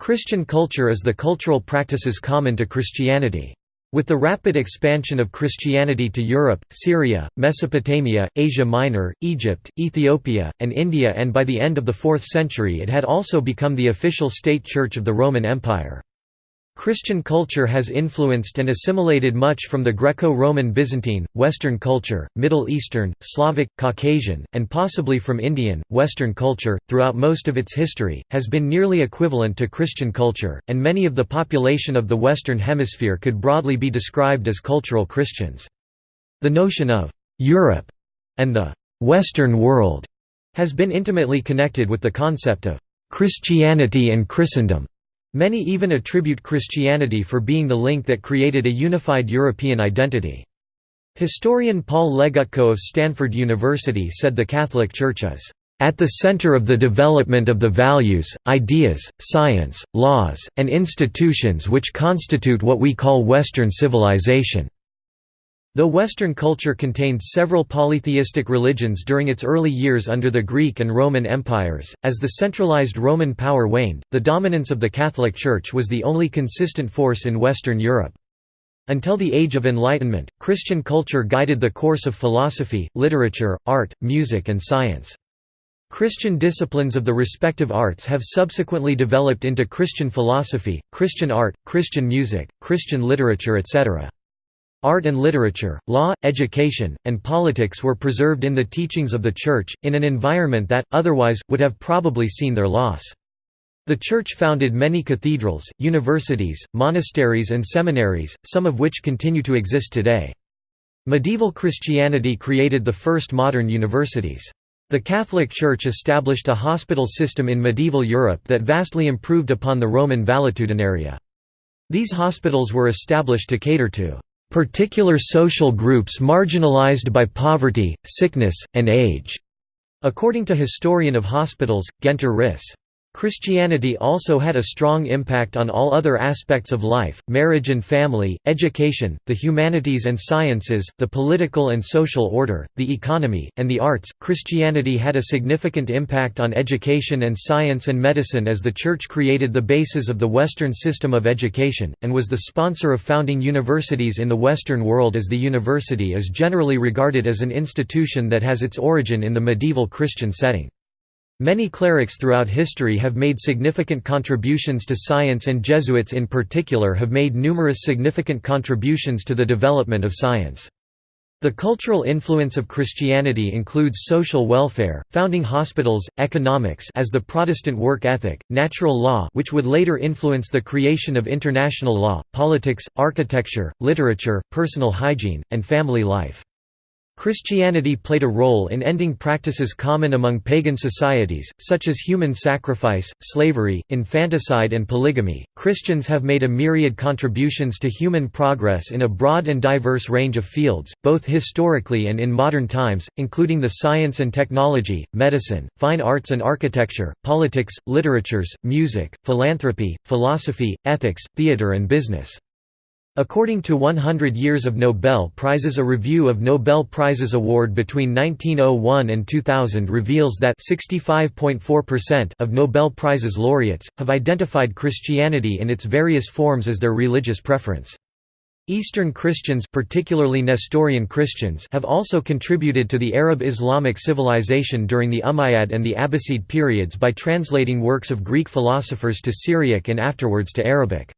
Christian culture is the cultural practices common to Christianity. With the rapid expansion of Christianity to Europe, Syria, Mesopotamia, Asia Minor, Egypt, Ethiopia, and India and by the end of the 4th century it had also become the official state church of the Roman Empire. Christian culture has influenced and assimilated much from the Greco-Roman Byzantine, Western culture, Middle Eastern, Slavic, Caucasian, and possibly from Indian, Western culture, throughout most of its history, has been nearly equivalent to Christian culture, and many of the population of the Western Hemisphere could broadly be described as cultural Christians. The notion of «Europe» and the «Western world» has been intimately connected with the concept of «Christianity and Christendom» Many even attribute Christianity for being the link that created a unified European identity. Historian Paul Legutko of Stanford University said the Catholic Church is at the center of the development of the values, ideas, science, laws, and institutions which constitute what we call Western civilization. Though Western culture contained several polytheistic religions during its early years under the Greek and Roman empires, as the centralized Roman power waned, the dominance of the Catholic Church was the only consistent force in Western Europe. Until the Age of Enlightenment, Christian culture guided the course of philosophy, literature, art, music and science. Christian disciplines of the respective arts have subsequently developed into Christian philosophy, Christian art, Christian music, Christian literature etc. Art and literature, law, education, and politics were preserved in the teachings of the Church, in an environment that, otherwise, would have probably seen their loss. The Church founded many cathedrals, universities, monasteries and seminaries, some of which continue to exist today. Medieval Christianity created the first modern universities. The Catholic Church established a hospital system in medieval Europe that vastly improved upon the Roman valetudinaria. These hospitals were established to cater to particular social groups marginalized by poverty, sickness, and age", according to historian of hospitals, Guenter Riss. Christianity also had a strong impact on all other aspects of life, marriage and family, education, the humanities and sciences, the political and social order, the economy, and the arts. Christianity had a significant impact on education and science and medicine as the Church created the basis of the Western system of education, and was the sponsor of founding universities in the Western world as the university is generally regarded as an institution that has its origin in the medieval Christian setting. Many clerics throughout history have made significant contributions to science and Jesuits in particular have made numerous significant contributions to the development of science. The cultural influence of Christianity includes social welfare, founding hospitals, economics as the Protestant work ethic, natural law which would later influence the creation of international law, politics, architecture, literature, personal hygiene, and family life. Christianity played a role in ending practices common among pagan societies, such as human sacrifice, slavery, infanticide, and polygamy. Christians have made a myriad contributions to human progress in a broad and diverse range of fields, both historically and in modern times, including the science and technology, medicine, fine arts and architecture, politics, literatures, music, philanthropy, philosophy, ethics, theater, and business. According to 100 Years of Nobel Prizes a review of Nobel Prizes award between 1901 and 2000 reveals that 65.4% of Nobel Prizes laureates, have identified Christianity in its various forms as their religious preference. Eastern Christians particularly Nestorian Christians have also contributed to the Arab Islamic civilization during the Umayyad and the Abbasid periods by translating works of Greek philosophers to Syriac and afterwards to Arabic.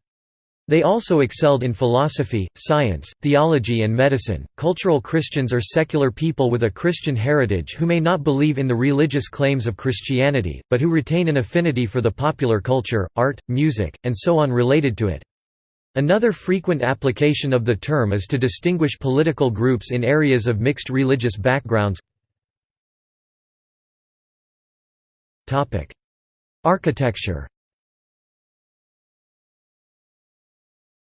They also excelled in philosophy, science, theology, and medicine. Cultural Christians are secular people with a Christian heritage who may not believe in the religious claims of Christianity, but who retain an affinity for the popular culture, art, music, and so on related to it. Another frequent application of the term is to distinguish political groups in areas of mixed religious backgrounds. Architecture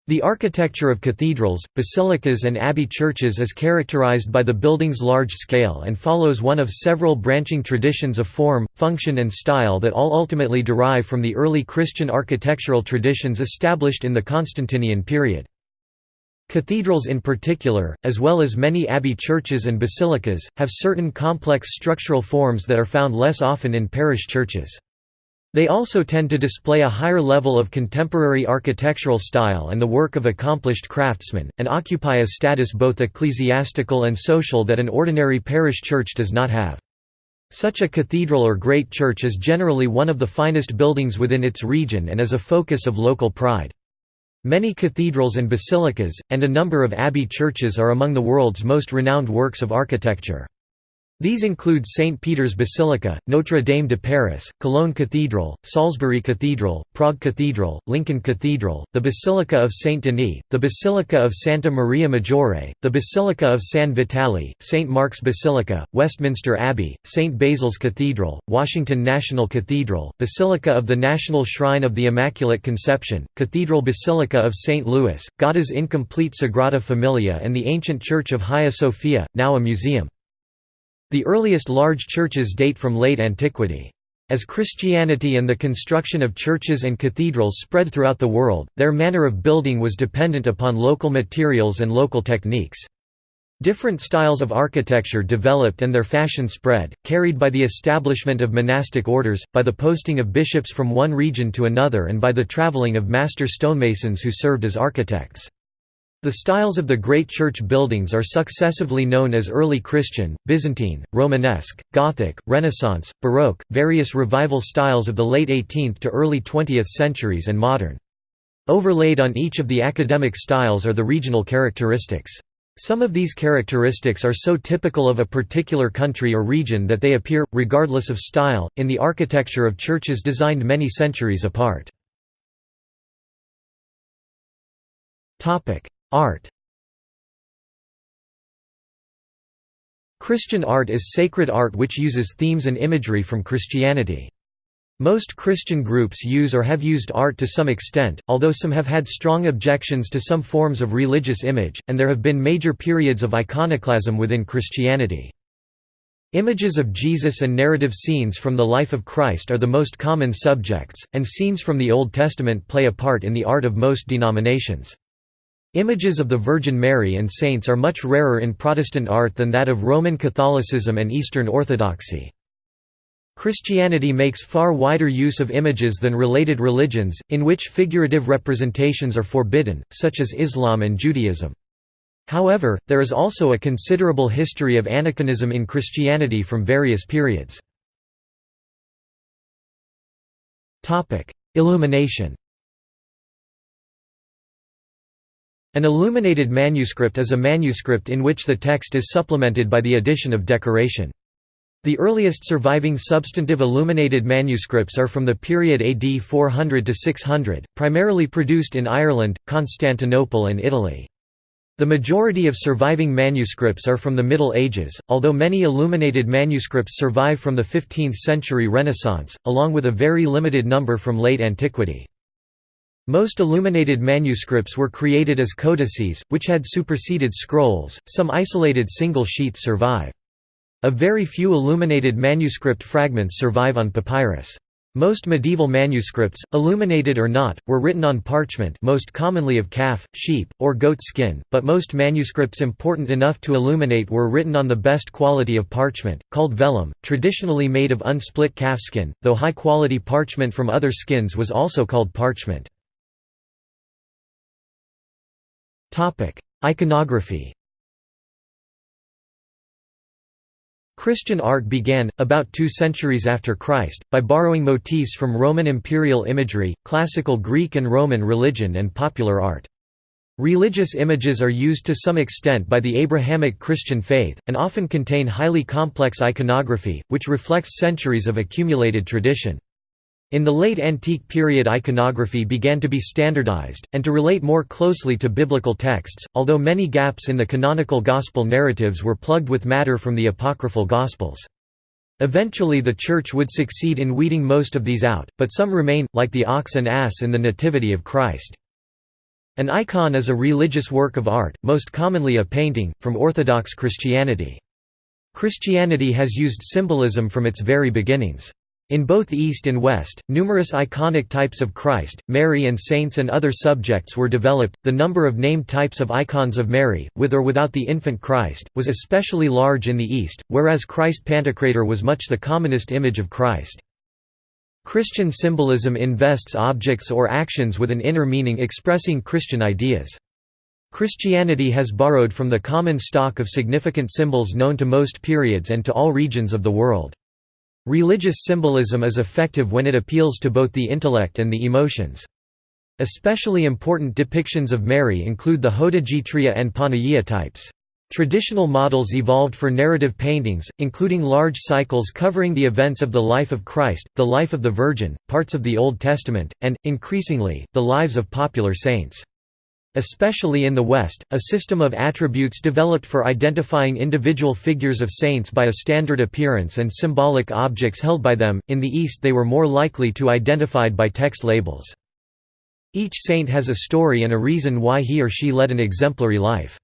The architecture of cathedrals, basilicas and abbey churches is characterized by the building's large scale and follows one of several branching traditions of form, function and style that all ultimately derive from the early Christian architectural traditions established in the Constantinian period. Cathedrals in particular, as well as many abbey churches and basilicas, have certain complex structural forms that are found less often in parish churches. They also tend to display a higher level of contemporary architectural style and the work of accomplished craftsmen, and occupy a status both ecclesiastical and social that an ordinary parish church does not have. Such a cathedral or great church is generally one of the finest buildings within its region and is a focus of local pride. Many cathedrals and basilicas, and a number of abbey churches are among the world's most renowned works of architecture. These include St. Peter's Basilica, Notre Dame de Paris, Cologne Cathedral, Salisbury Cathedral, Prague Cathedral, Lincoln Cathedral, the Basilica of St. Denis, the Basilica of Santa Maria Maggiore, the Basilica of San Vitale, St. Mark's Basilica, Westminster Abbey, St. Basil's Cathedral, Washington National Cathedral, Basilica of the National Shrine of the Immaculate Conception, Cathedral Basilica of St. Louis, Gaudí's incomplete Sagrada Familia and the ancient Church of Hagia Sophia, now a museum. The earliest large churches date from late antiquity. As Christianity and the construction of churches and cathedrals spread throughout the world, their manner of building was dependent upon local materials and local techniques. Different styles of architecture developed and their fashion spread, carried by the establishment of monastic orders, by the posting of bishops from one region to another and by the traveling of master stonemasons who served as architects. The styles of the great church buildings are successively known as Early Christian, Byzantine, Romanesque, Gothic, Renaissance, Baroque, various revival styles of the late 18th to early 20th centuries and modern. Overlaid on each of the academic styles are the regional characteristics. Some of these characteristics are so typical of a particular country or region that they appear, regardless of style, in the architecture of churches designed many centuries apart. Art Christian art is sacred art which uses themes and imagery from Christianity. Most Christian groups use or have used art to some extent, although some have had strong objections to some forms of religious image, and there have been major periods of iconoclasm within Christianity. Images of Jesus and narrative scenes from the life of Christ are the most common subjects, and scenes from the Old Testament play a part in the art of most denominations. Images of the Virgin Mary and saints are much rarer in Protestant art than that of Roman Catholicism and Eastern Orthodoxy. Christianity makes far wider use of images than related religions, in which figurative representations are forbidden, such as Islam and Judaism. However, there is also a considerable history of aniconism in Christianity from various periods. Illumination An illuminated manuscript is a manuscript in which the text is supplemented by the addition of decoration. The earliest surviving substantive illuminated manuscripts are from the period AD 400 to 600, primarily produced in Ireland, Constantinople and Italy. The majority of surviving manuscripts are from the Middle Ages, although many illuminated manuscripts survive from the 15th century Renaissance, along with a very limited number from late antiquity. Most illuminated manuscripts were created as codices, which had superseded scrolls, some isolated single sheets survive. A very few illuminated manuscript fragments survive on papyrus. Most medieval manuscripts, illuminated or not, were written on parchment most commonly of calf, sheep, or goat skin, but most manuscripts important enough to illuminate were written on the best quality of parchment, called vellum, traditionally made of unsplit calfskin, though high-quality parchment from other skins was also called parchment. Iconography Christian art began, about two centuries after Christ, by borrowing motifs from Roman imperial imagery, classical Greek and Roman religion and popular art. Religious images are used to some extent by the Abrahamic Christian faith, and often contain highly complex iconography, which reflects centuries of accumulated tradition. In the late antique period iconography began to be standardized, and to relate more closely to biblical texts, although many gaps in the canonical gospel narratives were plugged with matter from the apocryphal gospels. Eventually the Church would succeed in weeding most of these out, but some remain, like the ox and ass in the Nativity of Christ. An icon is a religious work of art, most commonly a painting, from Orthodox Christianity. Christianity has used symbolism from its very beginnings. In both East and West, numerous iconic types of Christ, Mary, and saints and other subjects were developed. The number of named types of icons of Mary, with or without the infant Christ, was especially large in the East, whereas Christ Pantocrator was much the commonest image of Christ. Christian symbolism invests objects or actions with an inner meaning expressing Christian ideas. Christianity has borrowed from the common stock of significant symbols known to most periods and to all regions of the world. Religious symbolism is effective when it appeals to both the intellect and the emotions. Especially important depictions of Mary include the Hodegetria and Panagia types. Traditional models evolved for narrative paintings, including large cycles covering the events of the life of Christ, the life of the Virgin, parts of the Old Testament, and, increasingly, the lives of popular saints. Especially in the West, a system of attributes developed for identifying individual figures of saints by a standard appearance and symbolic objects held by them, in the East they were more likely to identified by text labels. Each saint has a story and a reason why he or she led an exemplary life.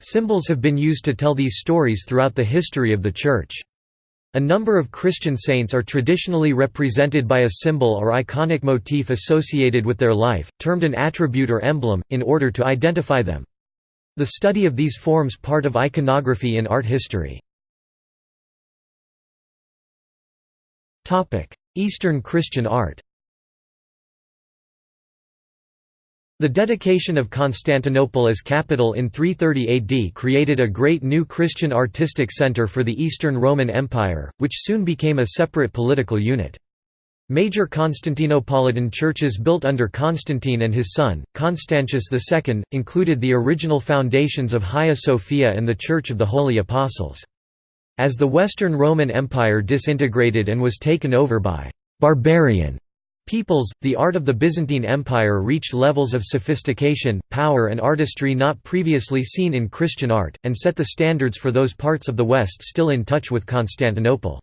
Symbols have been used to tell these stories throughout the history of the Church. A number of Christian saints are traditionally represented by a symbol or iconic motif associated with their life, termed an attribute or emblem, in order to identify them. The study of these forms part of iconography in art history. Eastern Christian art The dedication of Constantinople as capital in 330 AD created a great new Christian artistic center for the Eastern Roman Empire, which soon became a separate political unit. Major Constantinopolitan churches built under Constantine and his son, Constantius II, included the original foundations of Hagia Sophia and the Church of the Holy Apostles. As the Western Roman Empire disintegrated and was taken over by «barbarian» Peoples, the art of the Byzantine Empire reached levels of sophistication, power and artistry not previously seen in Christian art, and set the standards for those parts of the West still in touch with Constantinople.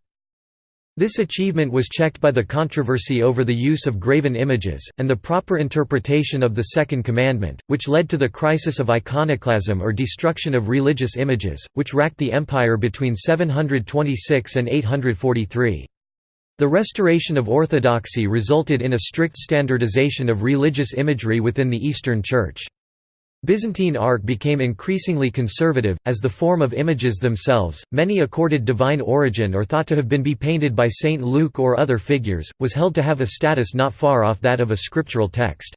This achievement was checked by the controversy over the use of graven images, and the proper interpretation of the Second Commandment, which led to the crisis of iconoclasm or destruction of religious images, which racked the empire between 726 and 843. The restoration of orthodoxy resulted in a strict standardization of religious imagery within the Eastern Church. Byzantine art became increasingly conservative, as the form of images themselves, many accorded divine origin or thought to have been be painted by Saint Luke or other figures, was held to have a status not far off that of a scriptural text.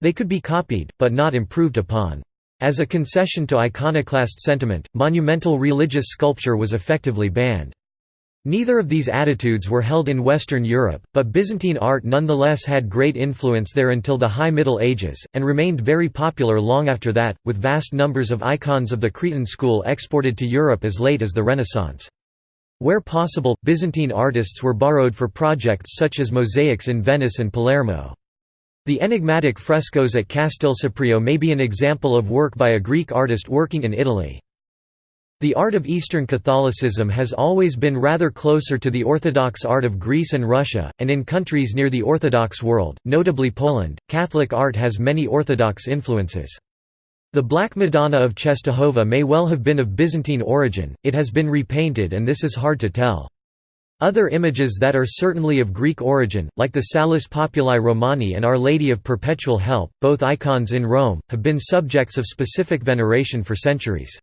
They could be copied, but not improved upon. As a concession to iconoclast sentiment, monumental religious sculpture was effectively banned. Neither of these attitudes were held in Western Europe, but Byzantine art nonetheless had great influence there until the High Middle Ages, and remained very popular long after that, with vast numbers of icons of the Cretan school exported to Europe as late as the Renaissance. Where possible, Byzantine artists were borrowed for projects such as mosaics in Venice and Palermo. The enigmatic frescoes at Castelseprio may be an example of work by a Greek artist working in Italy. The art of Eastern Catholicism has always been rather closer to the Orthodox art of Greece and Russia, and in countries near the Orthodox world, notably Poland, Catholic art has many Orthodox influences. The Black Madonna of Czestochowa may well have been of Byzantine origin, it has been repainted and this is hard to tell. Other images that are certainly of Greek origin, like the Salus Populi Romani and Our Lady of Perpetual Help, both icons in Rome, have been subjects of specific veneration for centuries.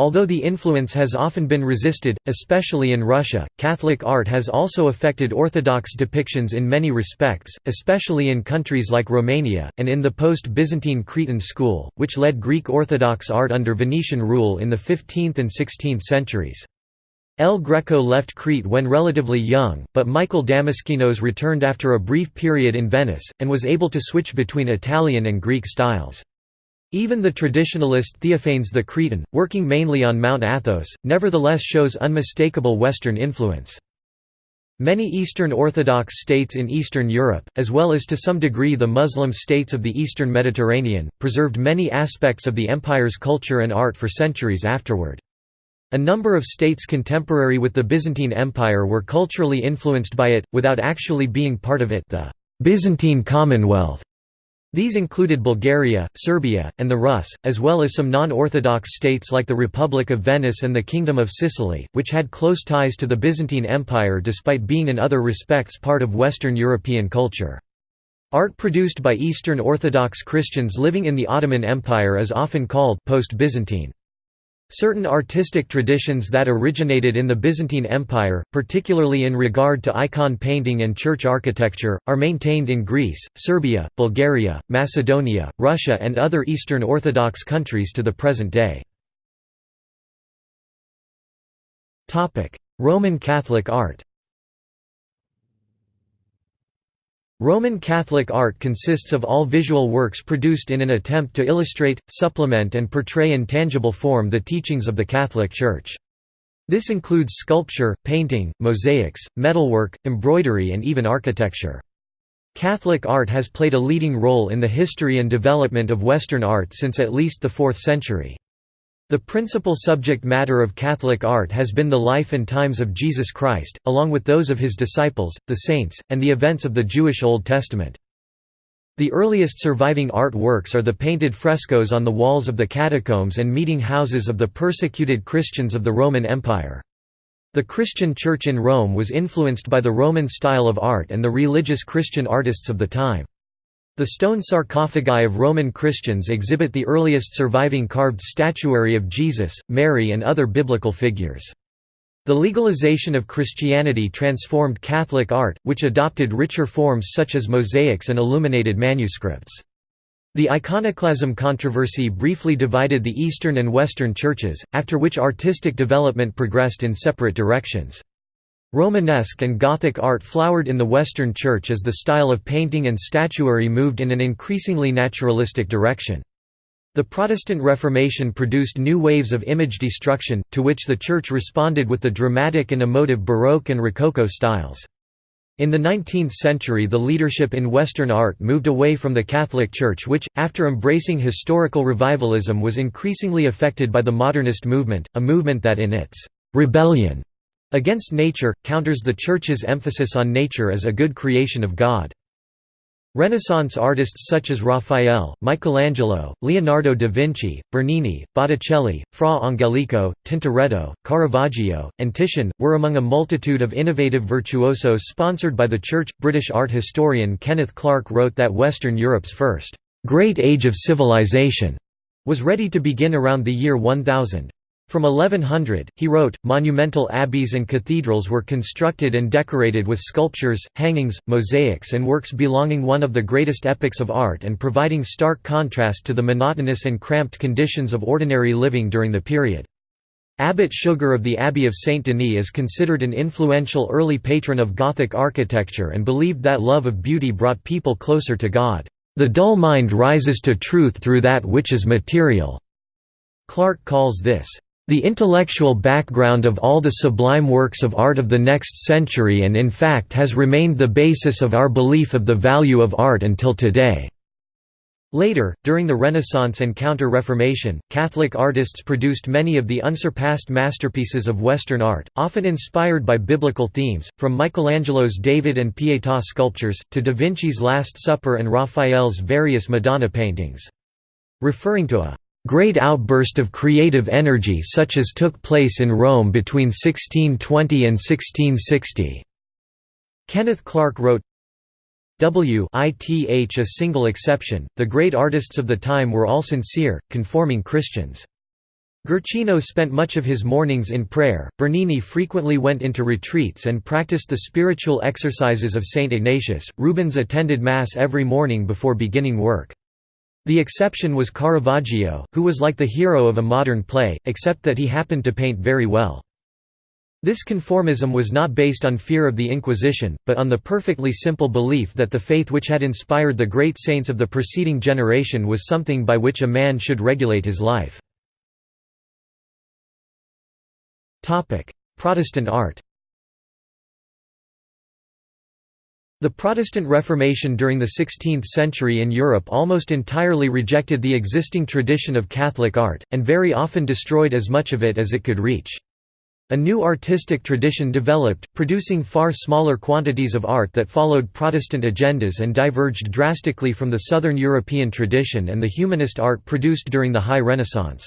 Although the influence has often been resisted, especially in Russia, Catholic art has also affected Orthodox depictions in many respects, especially in countries like Romania, and in the post-Byzantine Cretan school, which led Greek Orthodox art under Venetian rule in the 15th and 16th centuries. El Greco left Crete when relatively young, but Michael Damaskinos returned after a brief period in Venice, and was able to switch between Italian and Greek styles. Even the traditionalist Theophanes the Cretan, working mainly on Mount Athos, nevertheless shows unmistakable Western influence. Many Eastern Orthodox states in Eastern Europe, as well as to some degree the Muslim states of the Eastern Mediterranean, preserved many aspects of the empire's culture and art for centuries afterward. A number of states contemporary with the Byzantine Empire were culturally influenced by it, without actually being part of it the Byzantine Commonwealth these included Bulgaria, Serbia, and the Rus, as well as some non-Orthodox states like the Republic of Venice and the Kingdom of Sicily, which had close ties to the Byzantine Empire despite being in other respects part of Western European culture. Art produced by Eastern Orthodox Christians living in the Ottoman Empire is often called post-Byzantine. Certain artistic traditions that originated in the Byzantine Empire, particularly in regard to icon painting and church architecture, are maintained in Greece, Serbia, Bulgaria, Macedonia, Russia and other Eastern Orthodox countries to the present day. Roman Catholic art Roman Catholic art consists of all visual works produced in an attempt to illustrate, supplement and portray in tangible form the teachings of the Catholic Church. This includes sculpture, painting, mosaics, metalwork, embroidery and even architecture. Catholic art has played a leading role in the history and development of Western art since at least the 4th century. The principal subject matter of Catholic art has been the life and times of Jesus Christ, along with those of his disciples, the saints, and the events of the Jewish Old Testament. The earliest surviving art works are the painted frescoes on the walls of the catacombs and meeting houses of the persecuted Christians of the Roman Empire. The Christian Church in Rome was influenced by the Roman style of art and the religious Christian artists of the time. The stone sarcophagi of Roman Christians exhibit the earliest surviving carved statuary of Jesus, Mary and other biblical figures. The legalization of Christianity transformed Catholic art, which adopted richer forms such as mosaics and illuminated manuscripts. The iconoclasm controversy briefly divided the Eastern and Western churches, after which artistic development progressed in separate directions. Romanesque and Gothic art flowered in the Western Church as the style of painting and statuary moved in an increasingly naturalistic direction. The Protestant Reformation produced new waves of image destruction, to which the Church responded with the dramatic and emotive Baroque and Rococo styles. In the 19th century the leadership in Western art moved away from the Catholic Church which, after embracing historical revivalism was increasingly affected by the modernist movement, a movement that in its «rebellion» Against Nature, counters the Church's emphasis on nature as a good creation of God. Renaissance artists such as Raphael, Michelangelo, Leonardo da Vinci, Bernini, Botticelli, Fra Angelico, Tintoretto, Caravaggio, and Titian, were among a multitude of innovative virtuosos sponsored by the Church. British art historian Kenneth Clark wrote that Western Europe's first great age of civilization was ready to begin around the year 1000. From 1100, he wrote, monumental abbeys and cathedrals were constructed and decorated with sculptures, hangings, mosaics and works belonging one of the greatest epics of art and providing stark contrast to the monotonous and cramped conditions of ordinary living during the period. Abbot Suger of the Abbey of Saint Denis is considered an influential early patron of Gothic architecture and believed that love of beauty brought people closer to God. The dull mind rises to truth through that which is material. Clark calls this the intellectual background of all the sublime works of art of the next century and in fact has remained the basis of our belief of the value of art until today." Later, during the Renaissance and Counter-Reformation, Catholic artists produced many of the unsurpassed masterpieces of Western art, often inspired by biblical themes, from Michelangelo's David and Pietà sculptures, to Da Vinci's Last Supper and Raphael's various Madonna paintings. Referring to a great outburst of creative energy such as took place in Rome between 1620 and 1660. Kenneth Clark wrote, W ith a single exception, the great artists of the time were all sincere, conforming Christians. Guercino spent much of his mornings in prayer, Bernini frequently went into retreats and practiced the spiritual exercises of St. Ignatius, Rubens attended Mass every morning before beginning work. The exception was Caravaggio, who was like the hero of a modern play, except that he happened to paint very well. This conformism was not based on fear of the Inquisition, but on the perfectly simple belief that the faith which had inspired the great saints of the preceding generation was something by which a man should regulate his life. Protestant art The Protestant Reformation during the 16th century in Europe almost entirely rejected the existing tradition of Catholic art, and very often destroyed as much of it as it could reach. A new artistic tradition developed, producing far smaller quantities of art that followed Protestant agendas and diverged drastically from the Southern European tradition and the humanist art produced during the High Renaissance.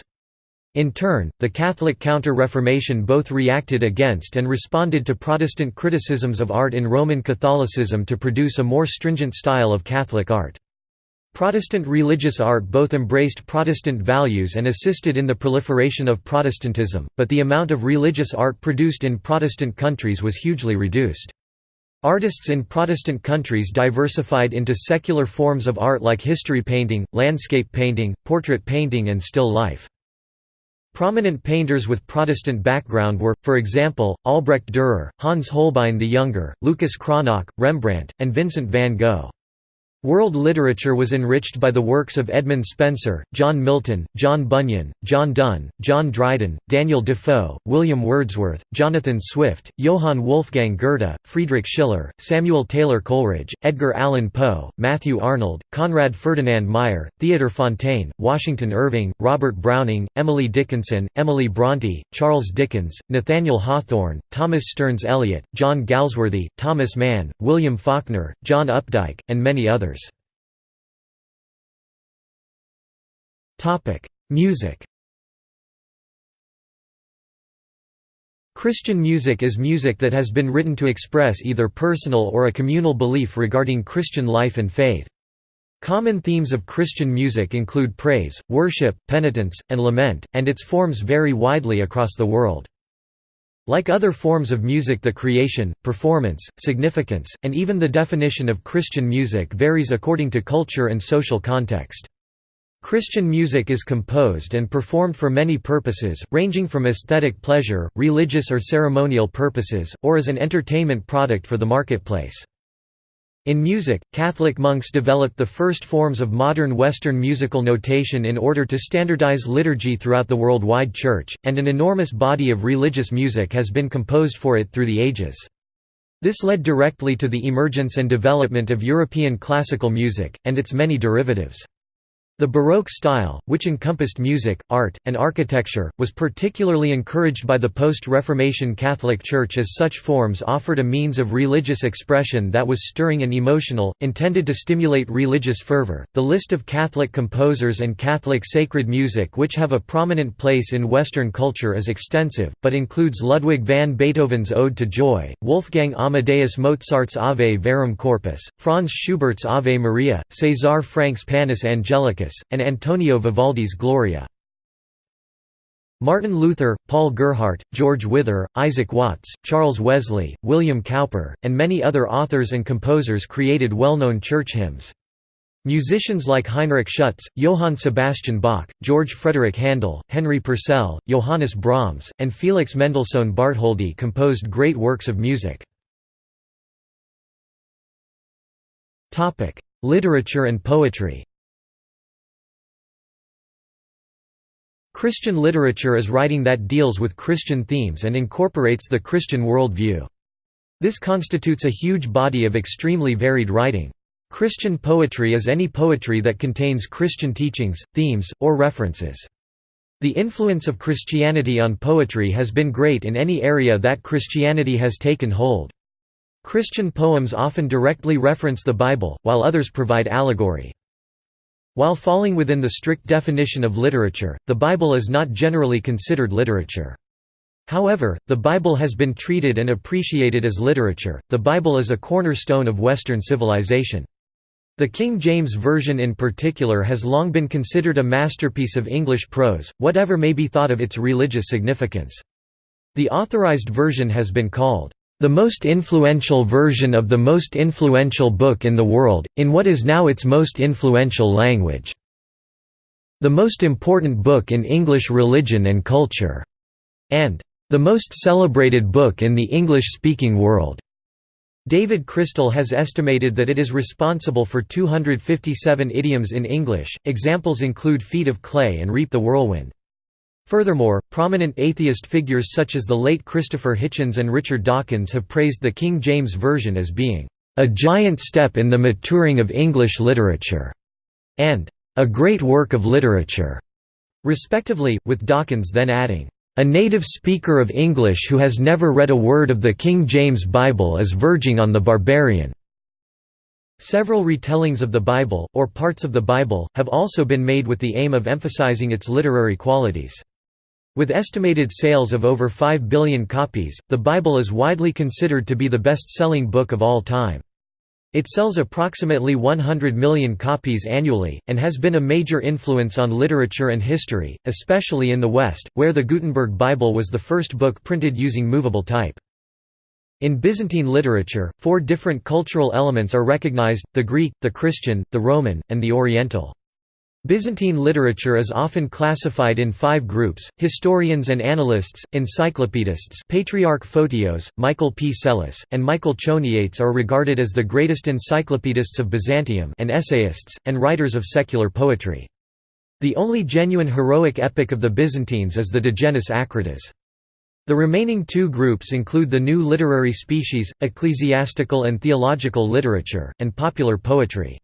In turn, the Catholic Counter-Reformation both reacted against and responded to Protestant criticisms of art in Roman Catholicism to produce a more stringent style of Catholic art. Protestant religious art both embraced Protestant values and assisted in the proliferation of Protestantism, but the amount of religious art produced in Protestant countries was hugely reduced. Artists in Protestant countries diversified into secular forms of art like history painting, landscape painting, portrait painting and still life. Prominent painters with Protestant background were, for example, Albrecht Dürer, Hans Holbein the Younger, Lucas Cranach, Rembrandt, and Vincent van Gogh. World literature was enriched by the works of Edmund Spenser, John Milton, John Bunyan, John Donne, John Dryden, Daniel Defoe, William Wordsworth, Jonathan Swift, Johann Wolfgang Goethe, Friedrich Schiller, Samuel Taylor Coleridge, Edgar Allan Poe, Matthew Arnold, Conrad Ferdinand Meyer, Theodor Fontane, Washington Irving, Robert Browning, Emily Dickinson, Emily Bronte, Charles Dickens, Nathaniel Hawthorne, Thomas Stearns Eliot, John Galsworthy, Thomas Mann, William Faulkner, John Updike, and many others. Music Christian music is music that has been written to express either personal or a communal belief regarding Christian life and faith. Common themes of Christian music include praise, worship, penitence, and lament, and its forms vary widely across the world. Like other forms of music the creation, performance, significance, and even the definition of Christian music varies according to culture and social context. Christian music is composed and performed for many purposes, ranging from aesthetic pleasure, religious or ceremonial purposes, or as an entertainment product for the marketplace. In music, Catholic monks developed the first forms of modern Western musical notation in order to standardize liturgy throughout the worldwide Church, and an enormous body of religious music has been composed for it through the ages. This led directly to the emergence and development of European classical music, and its many derivatives. The Baroque style, which encompassed music, art, and architecture, was particularly encouraged by the post-Reformation Catholic Church as such forms offered a means of religious expression that was stirring and emotional, intended to stimulate religious fervor. The list of Catholic composers and Catholic sacred music which have a prominent place in Western culture is extensive, but includes Ludwig van Beethoven's Ode to Joy, Wolfgang Amadeus Mozart's Ave Verum Corpus, Franz Schubert's Ave Maria, César Franck's Panis And Antonio Vivaldi's Gloria. Martin Luther, Paul Gerhardt, George Wither, Isaac Watts, Charles Wesley, William Cowper, and many other authors and composers created well-known church hymns. Musicians like Heinrich Schütz, Johann Sebastian Bach, George Frederick Handel, Henry Purcell, Johannes Brahms, and Felix Mendelssohn Bartholdy composed great works of music. Literature and poetry Christian literature is writing that deals with Christian themes and incorporates the Christian worldview. This constitutes a huge body of extremely varied writing. Christian poetry is any poetry that contains Christian teachings, themes, or references. The influence of Christianity on poetry has been great in any area that Christianity has taken hold. Christian poems often directly reference the Bible, while others provide allegory. While falling within the strict definition of literature, the Bible is not generally considered literature. However, the Bible has been treated and appreciated as literature. The Bible is a cornerstone of Western civilization. The King James Version in particular has long been considered a masterpiece of English prose, whatever may be thought of its religious significance. The Authorized Version has been called the most influential version of the most influential book in the world, in what is now its most influential language. The most important book in English religion and culture, and the most celebrated book in the English-speaking world. David Crystal has estimated that it is responsible for 257 idioms in English. Examples include feet of clay and reap the whirlwind. Furthermore, prominent atheist figures such as the late Christopher Hitchens and Richard Dawkins have praised the King James Version as being a giant step in the maturing of English literature, and a great work of literature, respectively, with Dawkins then adding, a native speaker of English who has never read a word of the King James Bible is verging on the barbarian. Several retellings of the Bible, or parts of the Bible, have also been made with the aim of emphasizing its literary qualities. With estimated sales of over 5 billion copies, the Bible is widely considered to be the best-selling book of all time. It sells approximately 100 million copies annually, and has been a major influence on literature and history, especially in the West, where the Gutenberg Bible was the first book printed using movable type. In Byzantine literature, four different cultural elements are recognized, the Greek, the Christian, the Roman, and the Oriental. Byzantine literature is often classified in five groups, historians and annalists, encyclopedists Patriarch Photios, Michael P. Psellus, and Michael Choniates are regarded as the greatest encyclopedists of Byzantium and essayists, and writers of secular poetry. The only genuine heroic epic of the Byzantines is the Digenis Acritas. The remaining two groups include the new literary species, ecclesiastical and theological literature, and popular poetry.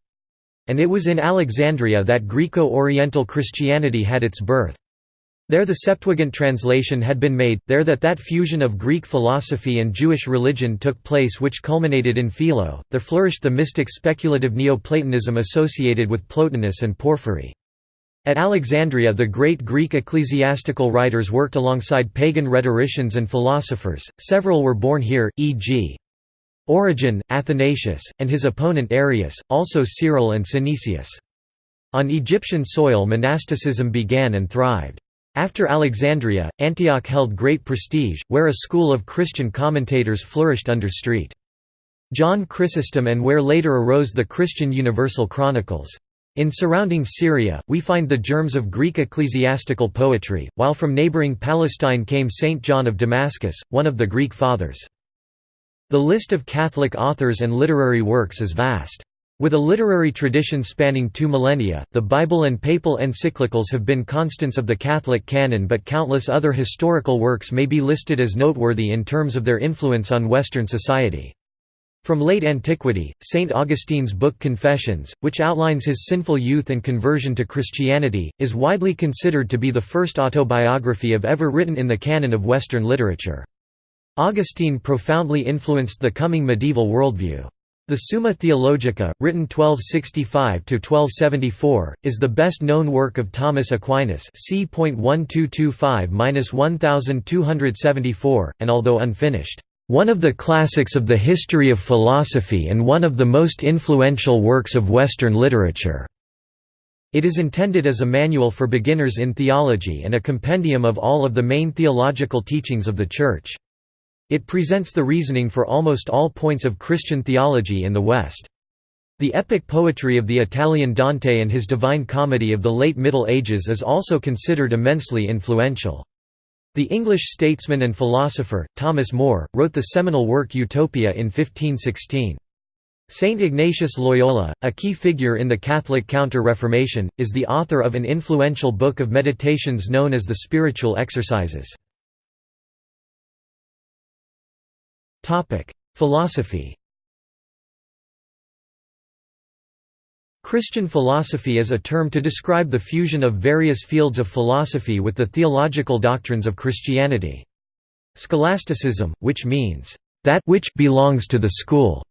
And it was in Alexandria that Greco-Oriental Christianity had its birth. There the Septuagint translation had been made, there that that fusion of Greek philosophy and Jewish religion took place which culminated in Philo, there flourished the mystic speculative Neoplatonism associated with Plotinus and Porphyry. At Alexandria the great Greek ecclesiastical writers worked alongside pagan rhetoricians and philosophers, several were born here, e.g. Origen, Athanasius, and his opponent Arius, also Cyril and Synesius. On Egyptian soil monasticism began and thrived. After Alexandria, Antioch held great prestige, where a school of Christian commentators flourished under St. John Chrysostom and where later arose the Christian Universal Chronicles. In surrounding Syria, we find the germs of Greek ecclesiastical poetry, while from neighboring Palestine came Saint John of Damascus, one of the Greek Fathers. The list of Catholic authors and literary works is vast. With a literary tradition spanning two millennia, the Bible and papal encyclicals have been constants of the Catholic canon but countless other historical works may be listed as noteworthy in terms of their influence on Western society. From late antiquity, St. Augustine's book Confessions, which outlines his sinful youth and conversion to Christianity, is widely considered to be the first autobiography of ever written in the canon of Western literature. Augustine profoundly influenced the coming medieval worldview. The Summa Theologica, written 1265–1274, is the best-known work of Thomas Aquinas c.1225–1274, and although unfinished, "...one of the classics of the history of philosophy and one of the most influential works of Western literature." It is intended as a manual for beginners in theology and a compendium of all of the main theological teachings of the Church. It presents the reasoning for almost all points of Christian theology in the West. The epic poetry of the Italian Dante and his Divine Comedy of the late Middle Ages is also considered immensely influential. The English statesman and philosopher, Thomas More, wrote the seminal work Utopia in 1516. Saint Ignatius Loyola, a key figure in the Catholic Counter-Reformation, is the author of an influential book of meditations known as the Spiritual Exercises. Philosophy Christian philosophy is a term to describe the fusion of various fields of philosophy with the theological doctrines of Christianity. Scholasticism, which means, "...that which belongs to the school",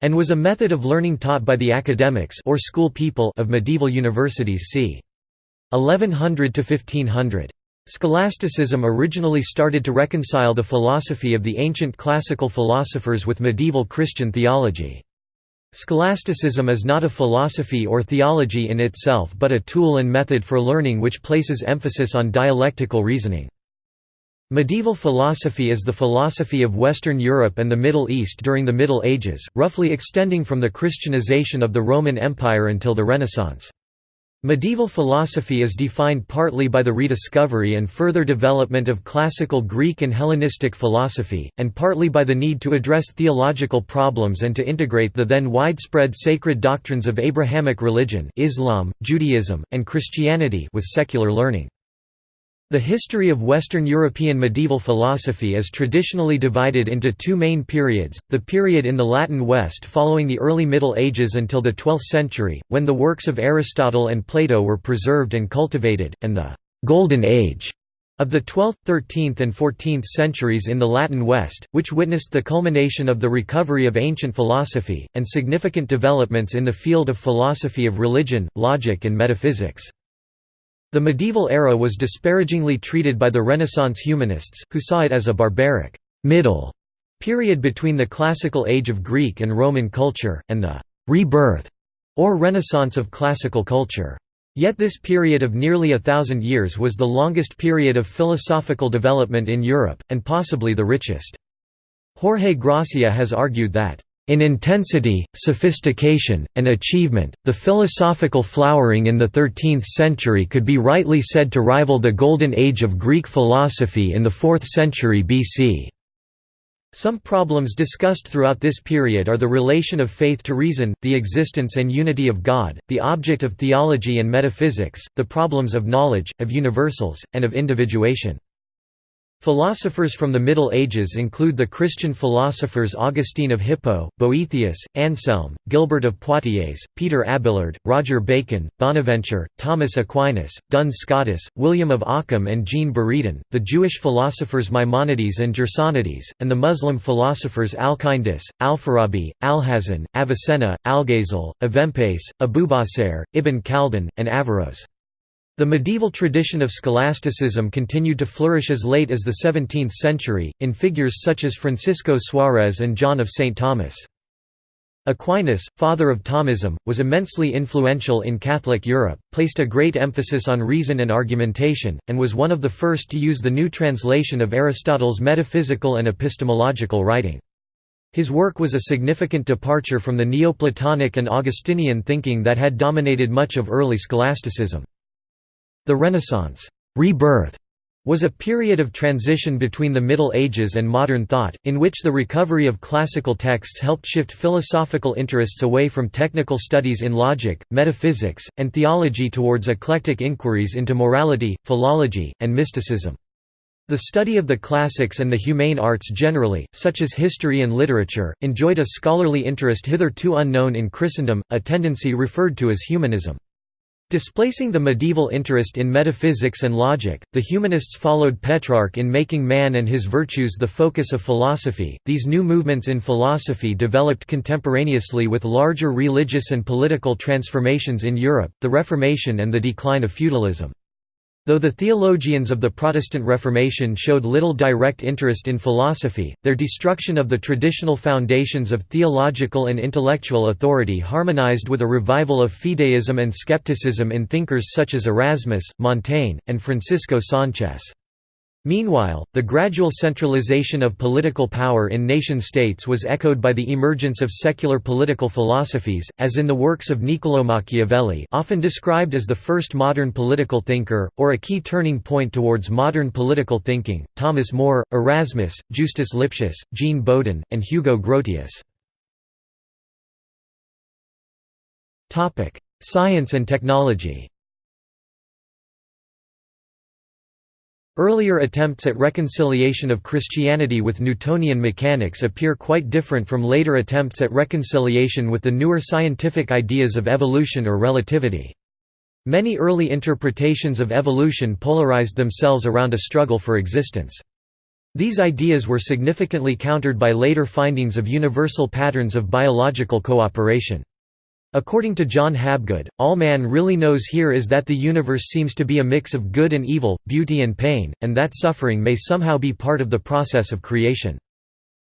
and was a method of learning taught by the academics or school people of medieval universities c. 1100 to 1500. Scholasticism originally started to reconcile the philosophy of the ancient classical philosophers with medieval Christian theology. Scholasticism is not a philosophy or theology in itself but a tool and method for learning which places emphasis on dialectical reasoning. Medieval philosophy is the philosophy of Western Europe and the Middle East during the Middle Ages, roughly extending from the Christianization of the Roman Empire until the Renaissance. Medieval philosophy is defined partly by the rediscovery and further development of classical Greek and Hellenistic philosophy, and partly by the need to address theological problems and to integrate the then widespread sacred doctrines of Abrahamic religion Islam, Judaism, and Christianity with secular learning. The history of Western European medieval philosophy is traditionally divided into two main periods, the period in the Latin West following the early Middle Ages until the 12th century, when the works of Aristotle and Plato were preserved and cultivated, and the «Golden Age» of the 12th, 13th and 14th centuries in the Latin West, which witnessed the culmination of the recovery of ancient philosophy, and significant developments in the field of philosophy of religion, logic and metaphysics. The medieval era was disparagingly treated by the Renaissance humanists, who saw it as a barbaric middle period between the classical age of Greek and Roman culture, and the «rebirth» or renaissance of classical culture. Yet this period of nearly a thousand years was the longest period of philosophical development in Europe, and possibly the richest. Jorge Gracia has argued that, "...in intensity, sophistication, and achievement, the philosophical flowering in the 13th century could be rightly said to rival the golden age of Greek philosophy in the 4th century BC." Some problems discussed throughout this period are the relation of faith to reason, the existence and unity of God, the object of theology and metaphysics, the problems of knowledge, of universals, and of individuation. Philosophers from the Middle Ages include the Christian philosophers Augustine of Hippo, Boethius, Anselm, Gilbert of Poitiers, Peter Abelard, Roger Bacon, Bonaventure, Thomas Aquinas, Duns Scotus, William of Ockham and Jean Buridan, the Jewish philosophers Maimonides and Gersonides, and the Muslim philosophers Al-Kindis, Al-Farabi, Alhazen, Avicenna, Algazel, Avempace, Abubacer, Ibn Khaldun, and Averroes. The medieval tradition of scholasticism continued to flourish as late as the 17th century, in figures such as Francisco Suarez and John of St. Thomas. Aquinas, father of Thomism, was immensely influential in Catholic Europe, placed a great emphasis on reason and argumentation, and was one of the first to use the new translation of Aristotle's metaphysical and epistemological writing. His work was a significant departure from the Neoplatonic and Augustinian thinking that had dominated much of early scholasticism. The Renaissance rebirth was a period of transition between the Middle Ages and modern thought, in which the recovery of classical texts helped shift philosophical interests away from technical studies in logic, metaphysics, and theology towards eclectic inquiries into morality, philology, and mysticism. The study of the classics and the humane arts generally, such as history and literature, enjoyed a scholarly interest hitherto unknown in Christendom, a tendency referred to as humanism. Displacing the medieval interest in metaphysics and logic, the humanists followed Petrarch in making man and his virtues the focus of philosophy. These new movements in philosophy developed contemporaneously with larger religious and political transformations in Europe, the Reformation and the decline of feudalism. Though the theologians of the Protestant Reformation showed little direct interest in philosophy, their destruction of the traditional foundations of theological and intellectual authority harmonized with a revival of fideism and skepticism in thinkers such as Erasmus, Montaigne, and Francisco Sánchez. Meanwhile, the gradual centralization of political power in nation-states was echoed by the emergence of secular political philosophies, as in the works of Niccolò Machiavelli often described as the first modern political thinker, or a key turning point towards modern political thinking, Thomas More, Erasmus, Justus Lipsius, Jean Bodin, and Hugo Grotius. Science and technology Earlier attempts at reconciliation of Christianity with Newtonian mechanics appear quite different from later attempts at reconciliation with the newer scientific ideas of evolution or relativity. Many early interpretations of evolution polarized themselves around a struggle for existence. These ideas were significantly countered by later findings of universal patterns of biological cooperation. According to John Habgood, all man really knows here is that the universe seems to be a mix of good and evil, beauty and pain, and that suffering may somehow be part of the process of creation.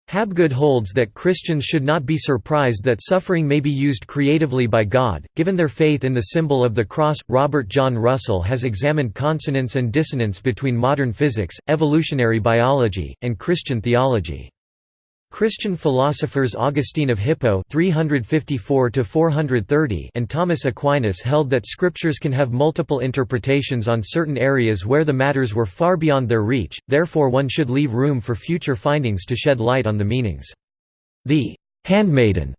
Habgood holds that Christians should not be surprised that suffering may be used creatively by God, given their faith in the symbol of the cross. Robert John Russell has examined consonance and dissonance between modern physics, evolutionary biology, and Christian theology. Christian philosophers Augustine of Hippo 354 and Thomas Aquinas held that scriptures can have multiple interpretations on certain areas where the matters were far beyond their reach, therefore one should leave room for future findings to shed light on the meanings. The «handmaiden»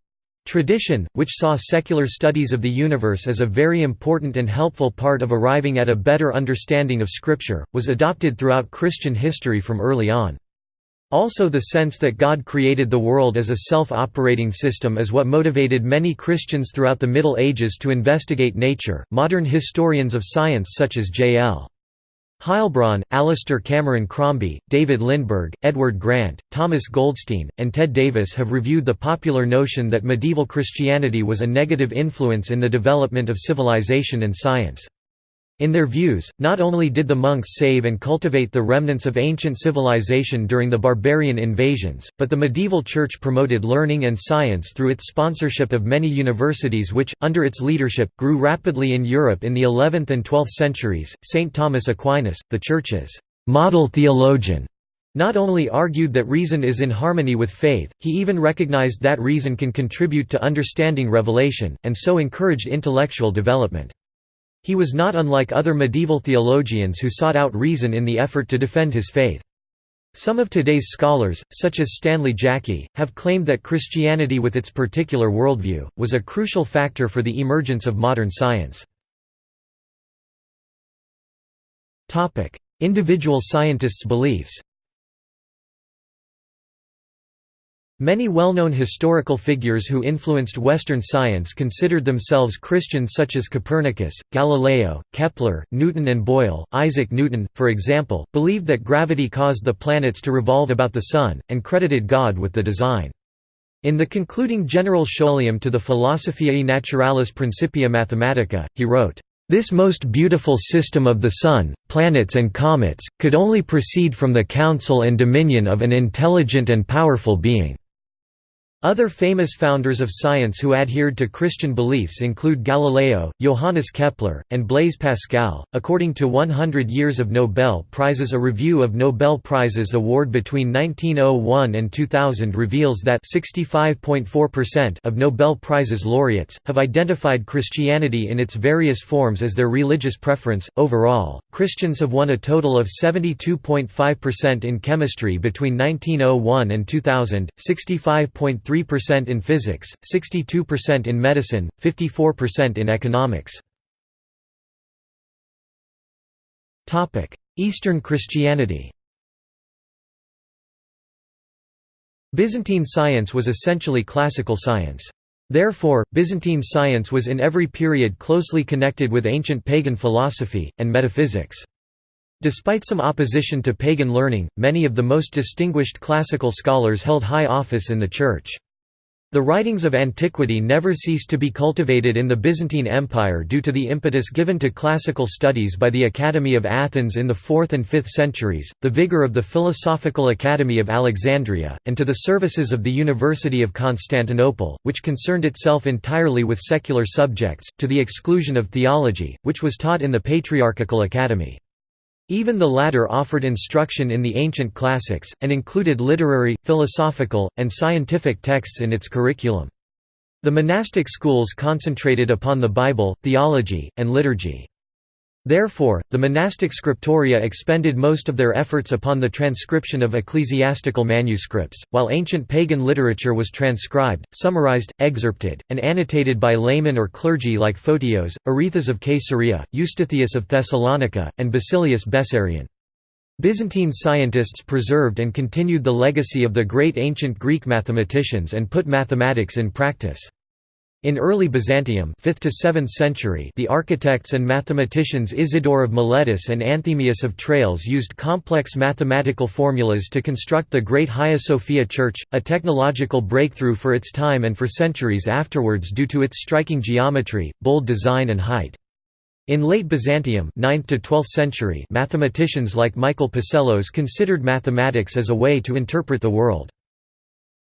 tradition, which saw secular studies of the universe as a very important and helpful part of arriving at a better understanding of Scripture, was adopted throughout Christian history from early on. Also the sense that God created the world as a self-operating system is what motivated many Christians throughout the Middle Ages to investigate nature. Modern historians of science such as J.L. Heilbron, Alistair Cameron Crombie, David Lindberg, Edward Grant, Thomas Goldstein, and Ted Davis have reviewed the popular notion that medieval Christianity was a negative influence in the development of civilization and science. In their views, not only did the monks save and cultivate the remnants of ancient civilization during the barbarian invasions, but the medieval church promoted learning and science through its sponsorship of many universities which, under its leadership, grew rapidly in Europe in the 11th and 12th centuries. St. Thomas Aquinas, the Church's model theologian, not only argued that reason is in harmony with faith, he even recognized that reason can contribute to understanding revelation, and so encouraged intellectual development. He was not unlike other medieval theologians who sought out reason in the effort to defend his faith. Some of today's scholars, such as Stanley Jaki, have claimed that Christianity with its particular worldview, was a crucial factor for the emergence of modern science. Individual scientists' beliefs Many well-known historical figures who influenced Western science considered themselves Christians such as Copernicus, Galileo, Kepler, Newton and Boyle. Isaac Newton, for example, believed that gravity caused the planets to revolve about the Sun, and credited God with the design. In the concluding general scholium to the Philosophiae Naturalis Principia Mathematica, he wrote, "...this most beautiful system of the Sun, planets and comets, could only proceed from the counsel and dominion of an intelligent and powerful being." Other famous founders of science who adhered to Christian beliefs include Galileo, Johannes Kepler, and Blaise Pascal. According to 100 Years of Nobel Prizes, a review of Nobel Prizes award between 1901 and 2000 reveals that 65.4% of Nobel Prizes laureates have identified Christianity in its various forms as their religious preference. Overall, Christians have won a total of 72.5% in chemistry between 1901 and 2000, 65.3 3% in physics, 62% in medicine, 54% in economics. Eastern Christianity Byzantine science was essentially classical science. Therefore, Byzantine science was in every period closely connected with ancient pagan philosophy, and metaphysics. Despite some opposition to pagan learning, many of the most distinguished classical scholars held high office in the Church. The writings of antiquity never ceased to be cultivated in the Byzantine Empire due to the impetus given to classical studies by the Academy of Athens in the 4th and 5th centuries, the vigor of the Philosophical Academy of Alexandria, and to the services of the University of Constantinople, which concerned itself entirely with secular subjects, to the exclusion of theology, which was taught in the Patriarchal Academy. Even the latter offered instruction in the ancient classics, and included literary, philosophical, and scientific texts in its curriculum. The monastic schools concentrated upon the Bible, theology, and liturgy. Therefore, the monastic scriptoria expended most of their efforts upon the transcription of ecclesiastical manuscripts, while ancient pagan literature was transcribed, summarized, excerpted, and annotated by laymen or clergy like Photios, Arethas of Caesarea, Eustathius of Thessalonica, and Basilius Bessarion. Byzantine scientists preserved and continued the legacy of the great ancient Greek mathematicians and put mathematics in practice. In early Byzantium 5th to 7th century the architects and mathematicians Isidore of Miletus and Anthemius of Tralles used complex mathematical formulas to construct the Great Hagia Sophia Church, a technological breakthrough for its time and for centuries afterwards due to its striking geometry, bold design and height. In late Byzantium 9th to 12th century mathematicians like Michael Psellos considered mathematics as a way to interpret the world.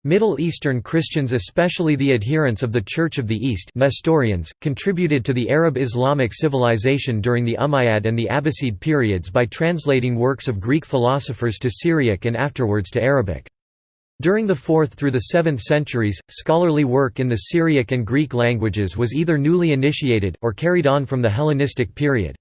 Middle Eastern Christians especially the adherents of the Church of the East Nestorians, contributed to the Arab Islamic civilization during the Umayyad and the Abbasid periods by translating works of Greek philosophers to Syriac and afterwards to Arabic. During the 4th through the 7th centuries, scholarly work in the Syriac and Greek languages was either newly initiated, or carried on from the Hellenistic period.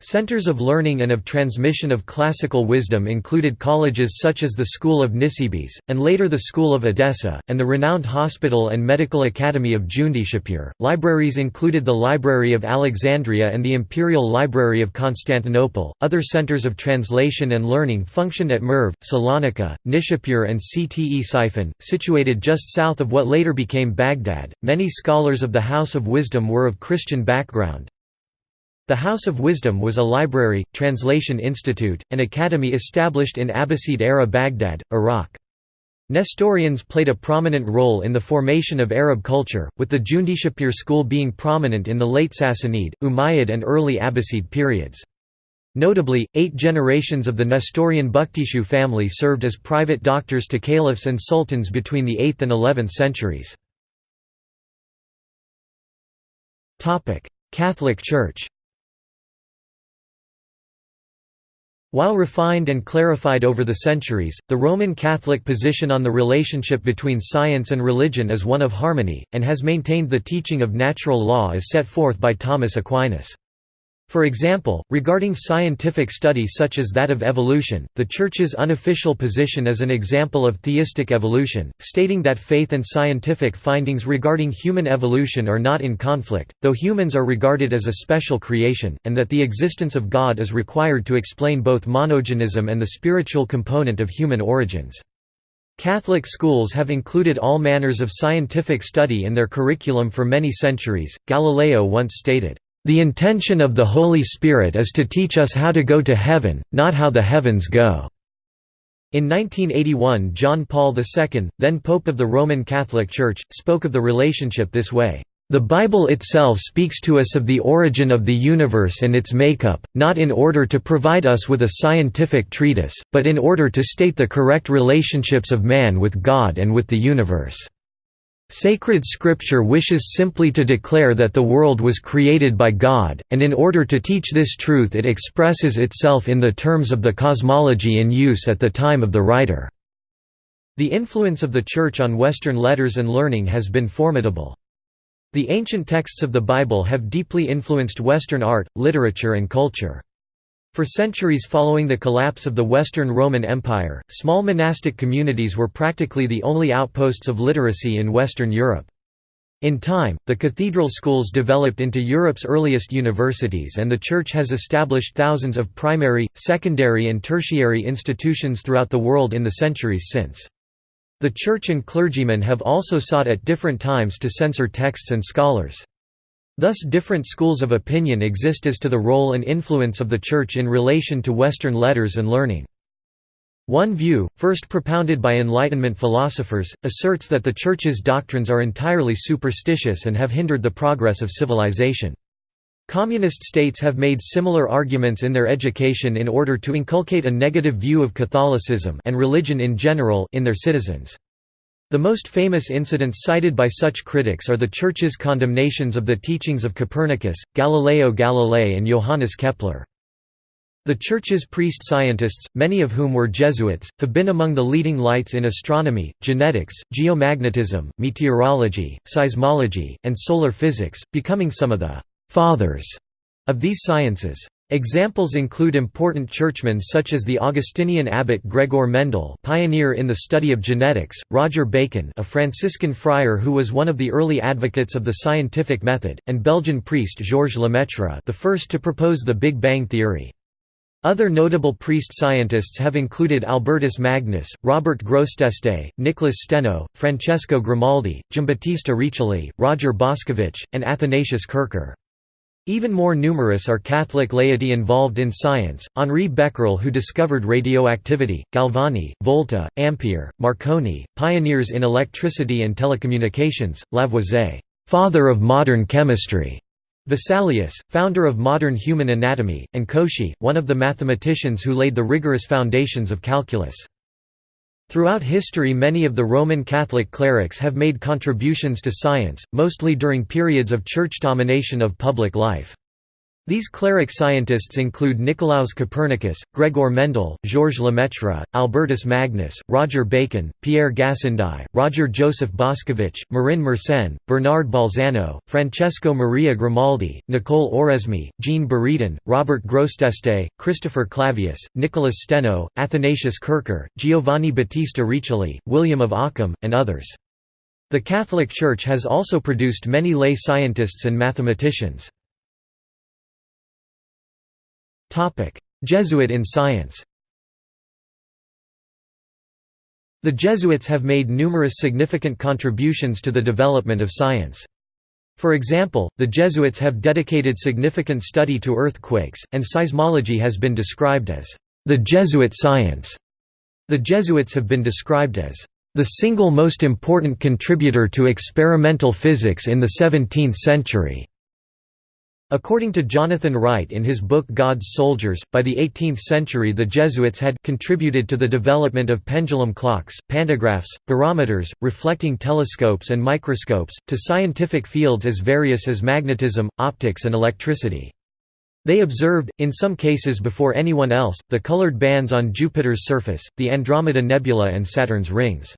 Centers of learning and of transmission of classical wisdom included colleges such as the School of Nisibis, and later the School of Edessa, and the renowned Hospital and Medical Academy of Jundishapur. Libraries included the Library of Alexandria and the Imperial Library of Constantinople. Other centers of translation and learning functioned at Merv, Salonika, Nishapur, and Ctesiphon, situated just south of what later became Baghdad. Many scholars of the House of Wisdom were of Christian background. The House of Wisdom was a library, translation institute, and academy established in Abbasid-era Baghdad, Iraq. Nestorians played a prominent role in the formation of Arab culture, with the Jundishapur school being prominent in the late Sassanid, Umayyad and early Abbasid periods. Notably, eight generations of the Nestorian Bukhtishu family served as private doctors to caliphs and sultans between the 8th and 11th centuries. Catholic Church While refined and clarified over the centuries, the Roman Catholic position on the relationship between science and religion is one of harmony, and has maintained the teaching of natural law as set forth by Thomas Aquinas. For example, regarding scientific study such as that of evolution, the Church's unofficial position is an example of theistic evolution, stating that faith and scientific findings regarding human evolution are not in conflict, though humans are regarded as a special creation, and that the existence of God is required to explain both monogenism and the spiritual component of human origins. Catholic schools have included all manners of scientific study in their curriculum for many centuries. Galileo once stated, the intention of the Holy Spirit is to teach us how to go to heaven, not how the heavens go." In 1981 John Paul II, then Pope of the Roman Catholic Church, spoke of the relationship this way, "...the Bible itself speaks to us of the origin of the universe and its makeup, not in order to provide us with a scientific treatise, but in order to state the correct relationships of man with God and with the universe." Sacred scripture wishes simply to declare that the world was created by God, and in order to teach this truth it expresses itself in the terms of the cosmology in use at the time of the writer. The influence of the Church on Western letters and learning has been formidable. The ancient texts of the Bible have deeply influenced Western art, literature and culture. For centuries following the collapse of the Western Roman Empire, small monastic communities were practically the only outposts of literacy in Western Europe. In time, the cathedral schools developed into Europe's earliest universities and the Church has established thousands of primary, secondary and tertiary institutions throughout the world in the centuries since. The Church and clergymen have also sought at different times to censor texts and scholars. Thus different schools of opinion exist as to the role and influence of the Church in relation to Western letters and learning. One view, first propounded by Enlightenment philosophers, asserts that the Church's doctrines are entirely superstitious and have hindered the progress of civilization. Communist states have made similar arguments in their education in order to inculcate a negative view of Catholicism and religion in general in their citizens. The most famous incidents cited by such critics are the Church's condemnations of the teachings of Copernicus, Galileo Galilei and Johannes Kepler. The Church's priest-scientists, many of whom were Jesuits, have been among the leading lights in astronomy, genetics, geomagnetism, meteorology, seismology, and solar physics, becoming some of the «fathers» of these sciences. Examples include important churchmen such as the Augustinian abbot Gregor Mendel pioneer in the study of genetics, Roger Bacon a Franciscan friar who was one of the early advocates of the scientific method, and Belgian priest Georges Lemaitre the first to propose the Big Bang theory. Other notable priest-scientists have included Albertus Magnus, Robert Grosseteste, Nicholas Steno, Francesco Grimaldi, Giambattista Riccioli, Roger Boscovich, and Athanasius Kircher. Even more numerous are Catholic laity involved in science, Henri Becquerel who discovered radioactivity, Galvani, Volta, Ampere, Marconi, pioneers in electricity and telecommunications, Lavoisier, father of modern chemistry, Vesalius, founder of modern human anatomy, and Cauchy, one of the mathematicians who laid the rigorous foundations of calculus. Throughout history many of the Roman Catholic clerics have made contributions to science, mostly during periods of church domination of public life. These cleric scientists include Nicolaus Copernicus, Gregor Mendel, Georges Lemaitre, Albertus Magnus, Roger Bacon, Pierre Gassendi, Roger Joseph Boscovich, Marin Mersenne, Bernard Bolzano, Francesco Maria Grimaldi, Nicole Oresme, Jean Buridan, Robert Grosseteste, Christopher Clavius, Nicholas Steno, Athanasius Kircher, Giovanni Battista Riccioli, William of Ockham, and others. The Catholic Church has also produced many lay scientists and mathematicians. Jesuit in science The Jesuits have made numerous significant contributions to the development of science. For example, the Jesuits have dedicated significant study to earthquakes, and seismology has been described as the Jesuit science. The Jesuits have been described as the single most important contributor to experimental physics in the 17th century. According to Jonathan Wright in his book God's Soldiers, by the 18th century the Jesuits had contributed to the development of pendulum clocks, pantographs, barometers, reflecting telescopes and microscopes, to scientific fields as various as magnetism, optics and electricity. They observed, in some cases before anyone else, the colored bands on Jupiter's surface, the Andromeda Nebula and Saturn's rings.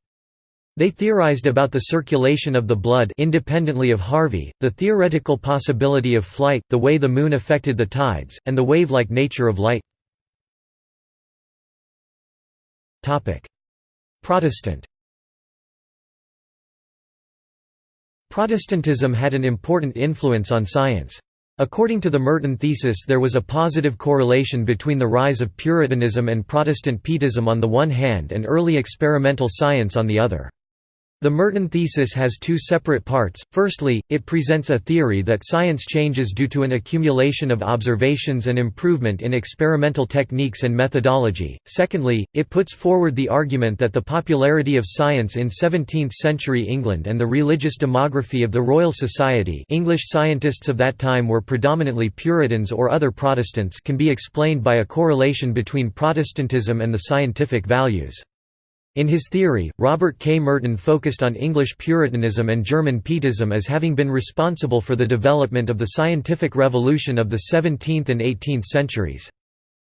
They theorized about the circulation of the blood independently of Harvey, the theoretical possibility of flight, the way the Moon affected the tides, and the wave-like nature of light. Protestant Protestantism had an important influence on science. According to the Merton thesis there was a positive correlation between the rise of Puritanism and Protestant Pietism on the one hand and early experimental science on the other. The Merton thesis has two separate parts. Firstly, it presents a theory that science changes due to an accumulation of observations and improvement in experimental techniques and methodology. Secondly, it puts forward the argument that the popularity of science in 17th-century England and the religious demography of the Royal Society English scientists of that time were predominantly Puritans or other Protestants can be explained by a correlation between Protestantism and the scientific values. In his theory, Robert K. Merton focused on English Puritanism and German Pietism as having been responsible for the development of the scientific revolution of the 17th and 18th centuries.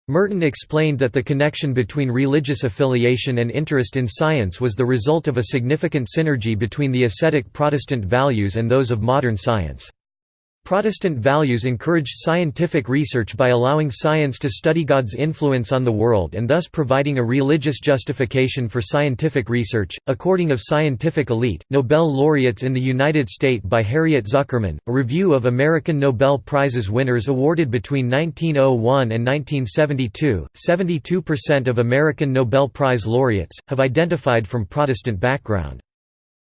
Merton explained that the connection between religious affiliation and interest in science was the result of a significant synergy between the ascetic Protestant values and those of modern science. Protestant values encouraged scientific research by allowing science to study God's influence on the world and thus providing a religious justification for scientific research. According of Scientific Elite, Nobel laureates in the United States by Harriet Zuckerman, a review of American Nobel Prizes winners awarded between 1901 and 1972, 72% of American Nobel Prize laureates have identified from Protestant background.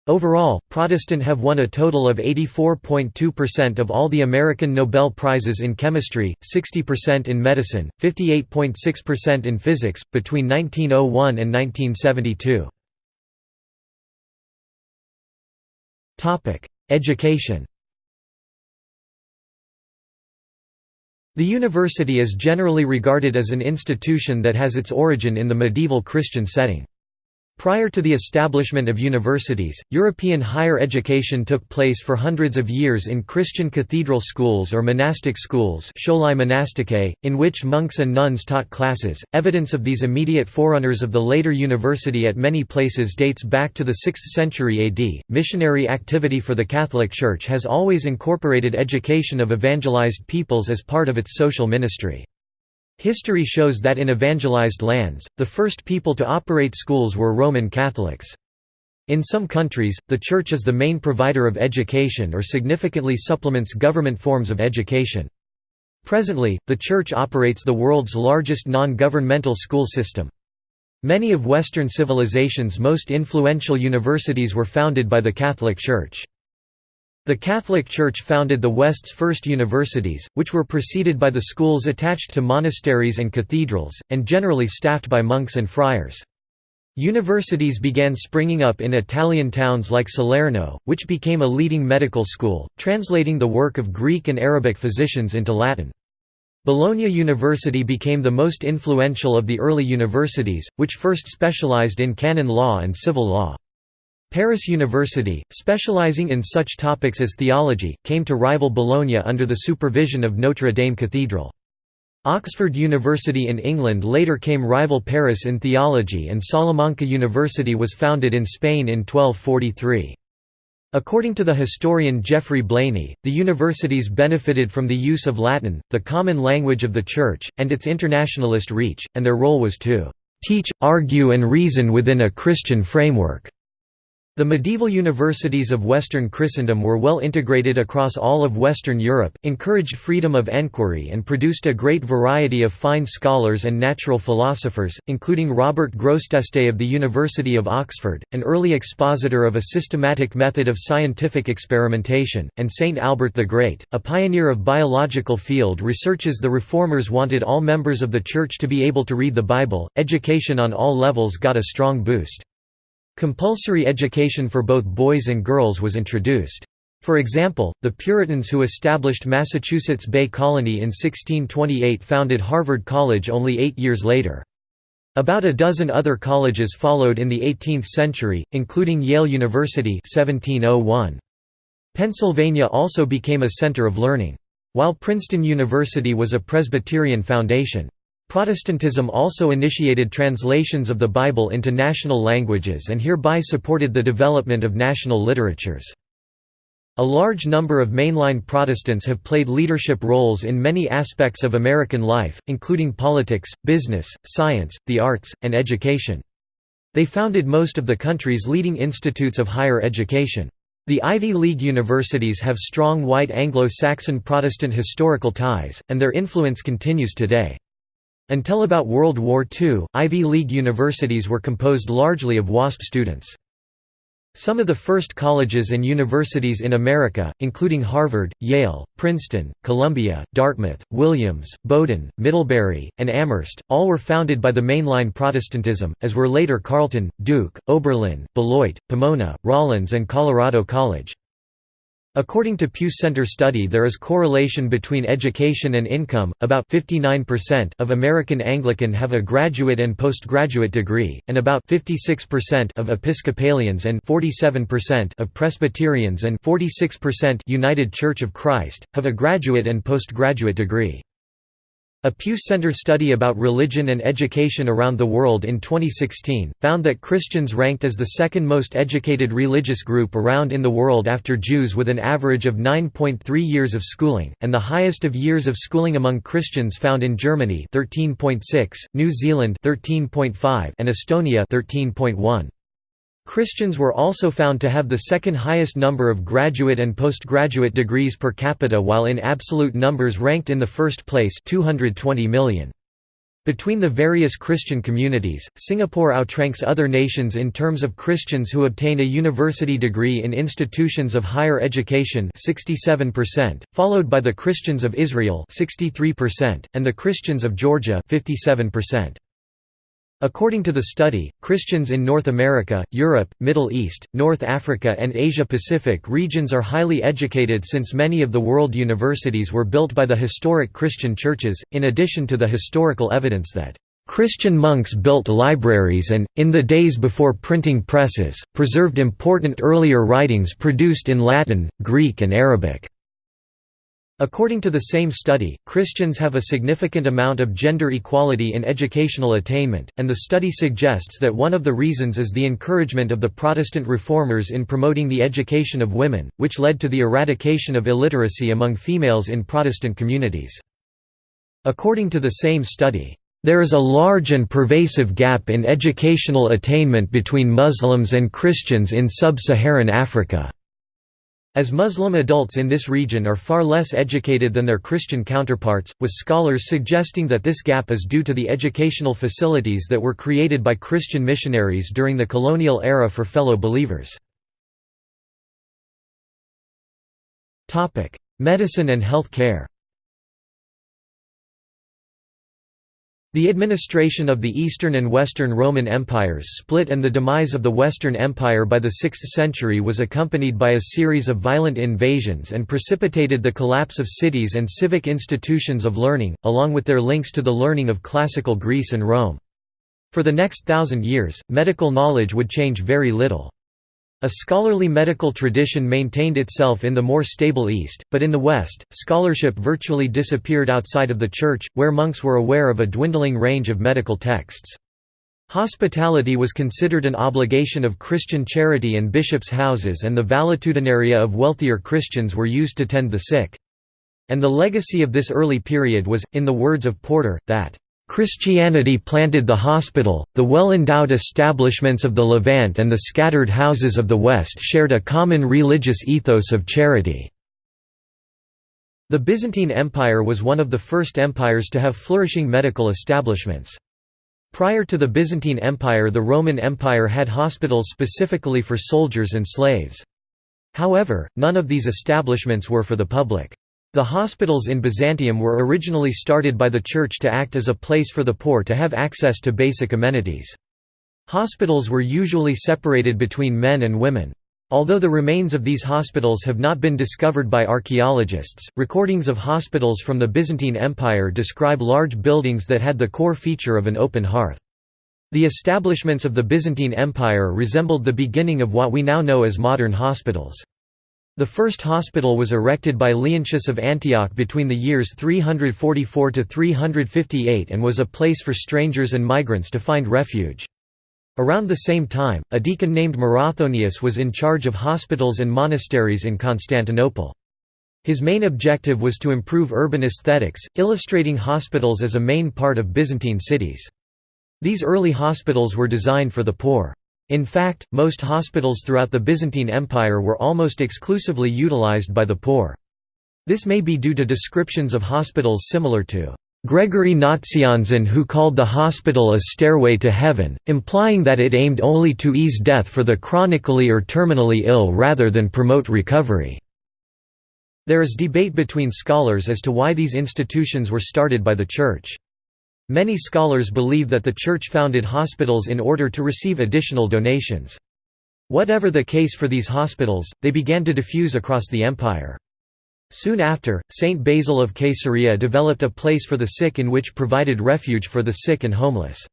Overall, Protestant have won a total of 84.2% of all the American Nobel Prizes in chemistry, 60% in medicine, 58.6% in physics, between 1901 and 1972. Education The university is generally regarded as an institution that has its origin in the medieval Christian setting. Prior to the establishment of universities, European higher education took place for hundreds of years in Christian cathedral schools or monastic schools in which monks and nuns taught classes. Evidence of these immediate forerunners of the later university at many places dates back to the 6th century AD. Missionary activity for the Catholic Church has always incorporated education of evangelized peoples as part of its social ministry. History shows that in evangelized lands, the first people to operate schools were Roman Catholics. In some countries, the Church is the main provider of education or significantly supplements government forms of education. Presently, the Church operates the world's largest non-governmental school system. Many of Western civilization's most influential universities were founded by the Catholic Church. The Catholic Church founded the West's first universities, which were preceded by the schools attached to monasteries and cathedrals, and generally staffed by monks and friars. Universities began springing up in Italian towns like Salerno, which became a leading medical school, translating the work of Greek and Arabic physicians into Latin. Bologna University became the most influential of the early universities, which first specialized in canon law and civil law. Paris University, specializing in such topics as theology, came to rival Bologna under the supervision of Notre Dame Cathedral. Oxford University in England later came rival Paris in theology and Salamanca University was founded in Spain in 1243. According to the historian Geoffrey Blainey, the universities benefited from the use of Latin, the common language of the Church, and its internationalist reach, and their role was to "...teach, argue and reason within a Christian framework." The medieval universities of Western Christendom were well integrated across all of Western Europe, encouraged freedom of enquiry and produced a great variety of fine scholars and natural philosophers, including Robert Grosseteste of the University of Oxford, an early expositor of a systematic method of scientific experimentation, and Saint Albert the Great, a pioneer of biological field researches the Reformers wanted all members of the Church to be able to read the Bible, education on all levels got a strong boost. Compulsory education for both boys and girls was introduced. For example, the Puritans who established Massachusetts Bay Colony in 1628 founded Harvard College only eight years later. About a dozen other colleges followed in the 18th century, including Yale University 1701. Pennsylvania also became a center of learning. While Princeton University was a Presbyterian foundation. Protestantism also initiated translations of the Bible into national languages and hereby supported the development of national literatures. A large number of mainline Protestants have played leadership roles in many aspects of American life, including politics, business, science, the arts, and education. They founded most of the country's leading institutes of higher education. The Ivy League universities have strong white Anglo-Saxon Protestant historical ties, and their influence continues today. Until about World War II, Ivy League universities were composed largely of WASP students. Some of the first colleges and universities in America, including Harvard, Yale, Princeton, Columbia, Dartmouth, Williams, Bowdoin, Middlebury, and Amherst, all were founded by the mainline Protestantism, as were later Carleton, Duke, Oberlin, Beloit, Pomona, Rollins and Colorado College. According to Pew Center study there is correlation between education and income, about 59% of American Anglican have a graduate and postgraduate degree, and about 56% of Episcopalians and 47% of Presbyterians and 46% United Church of Christ, have a graduate and postgraduate degree. A Pew Center study about religion and education around the world in 2016, found that Christians ranked as the second most educated religious group around in the world after Jews with an average of 9.3 years of schooling, and the highest of years of schooling among Christians found in Germany 13.6, New Zealand 13.5, and Estonia 13.1. Christians were also found to have the second highest number of graduate and postgraduate degrees per capita while in absolute numbers ranked in the first place 220 million. Between the various Christian communities, Singapore outranks other nations in terms of Christians who obtain a university degree in institutions of higher education 67%, followed by the Christians of Israel 63%, and the Christians of Georgia 57%. According to the study, Christians in North America, Europe, Middle East, North Africa and Asia-Pacific regions are highly educated since many of the world universities were built by the historic Christian churches, in addition to the historical evidence that Christian monks built libraries and, in the days before printing presses, preserved important earlier writings produced in Latin, Greek and Arabic. According to the same study, Christians have a significant amount of gender equality in educational attainment, and the study suggests that one of the reasons is the encouragement of the Protestant reformers in promoting the education of women, which led to the eradication of illiteracy among females in Protestant communities. According to the same study, there is a large and pervasive gap in educational attainment between Muslims and Christians in sub-Saharan Africa. As Muslim adults in this region are far less educated than their Christian counterparts, with scholars suggesting that this gap is due to the educational facilities that were created by Christian missionaries during the colonial era for fellow believers. Medicine and health care The administration of the Eastern and Western Roman Empires split and the demise of the Western Empire by the 6th century was accompanied by a series of violent invasions and precipitated the collapse of cities and civic institutions of learning, along with their links to the learning of classical Greece and Rome. For the next thousand years, medical knowledge would change very little. A scholarly medical tradition maintained itself in the more stable East, but in the West, scholarship virtually disappeared outside of the Church, where monks were aware of a dwindling range of medical texts. Hospitality was considered an obligation of Christian charity and bishops' houses and the valetudinaria of wealthier Christians were used to tend the sick. And the legacy of this early period was, in the words of Porter, that Christianity planted the hospital, the well-endowed establishments of the Levant and the scattered houses of the West shared a common religious ethos of charity. The Byzantine Empire was one of the first empires to have flourishing medical establishments. Prior to the Byzantine Empire the Roman Empire had hospitals specifically for soldiers and slaves. However, none of these establishments were for the public. The hospitals in Byzantium were originally started by the Church to act as a place for the poor to have access to basic amenities. Hospitals were usually separated between men and women. Although the remains of these hospitals have not been discovered by archaeologists, recordings of hospitals from the Byzantine Empire describe large buildings that had the core feature of an open hearth. The establishments of the Byzantine Empire resembled the beginning of what we now know as modern hospitals. The first hospital was erected by Leontius of Antioch between the years 344 to 358 and was a place for strangers and migrants to find refuge. Around the same time, a deacon named Marathonius was in charge of hospitals and monasteries in Constantinople. His main objective was to improve urban aesthetics, illustrating hospitals as a main part of Byzantine cities. These early hospitals were designed for the poor. In fact, most hospitals throughout the Byzantine Empire were almost exclusively utilized by the poor. This may be due to descriptions of hospitals similar to Gregory Nazianzen who called the hospital a stairway to heaven, implying that it aimed only to ease death for the chronically or terminally ill rather than promote recovery. There is debate between scholars as to why these institutions were started by the Church. Many scholars believe that the Church founded hospitals in order to receive additional donations. Whatever the case for these hospitals, they began to diffuse across the empire. Soon after, Saint Basil of Caesarea developed a place for the sick in which provided refuge for the sick and homeless.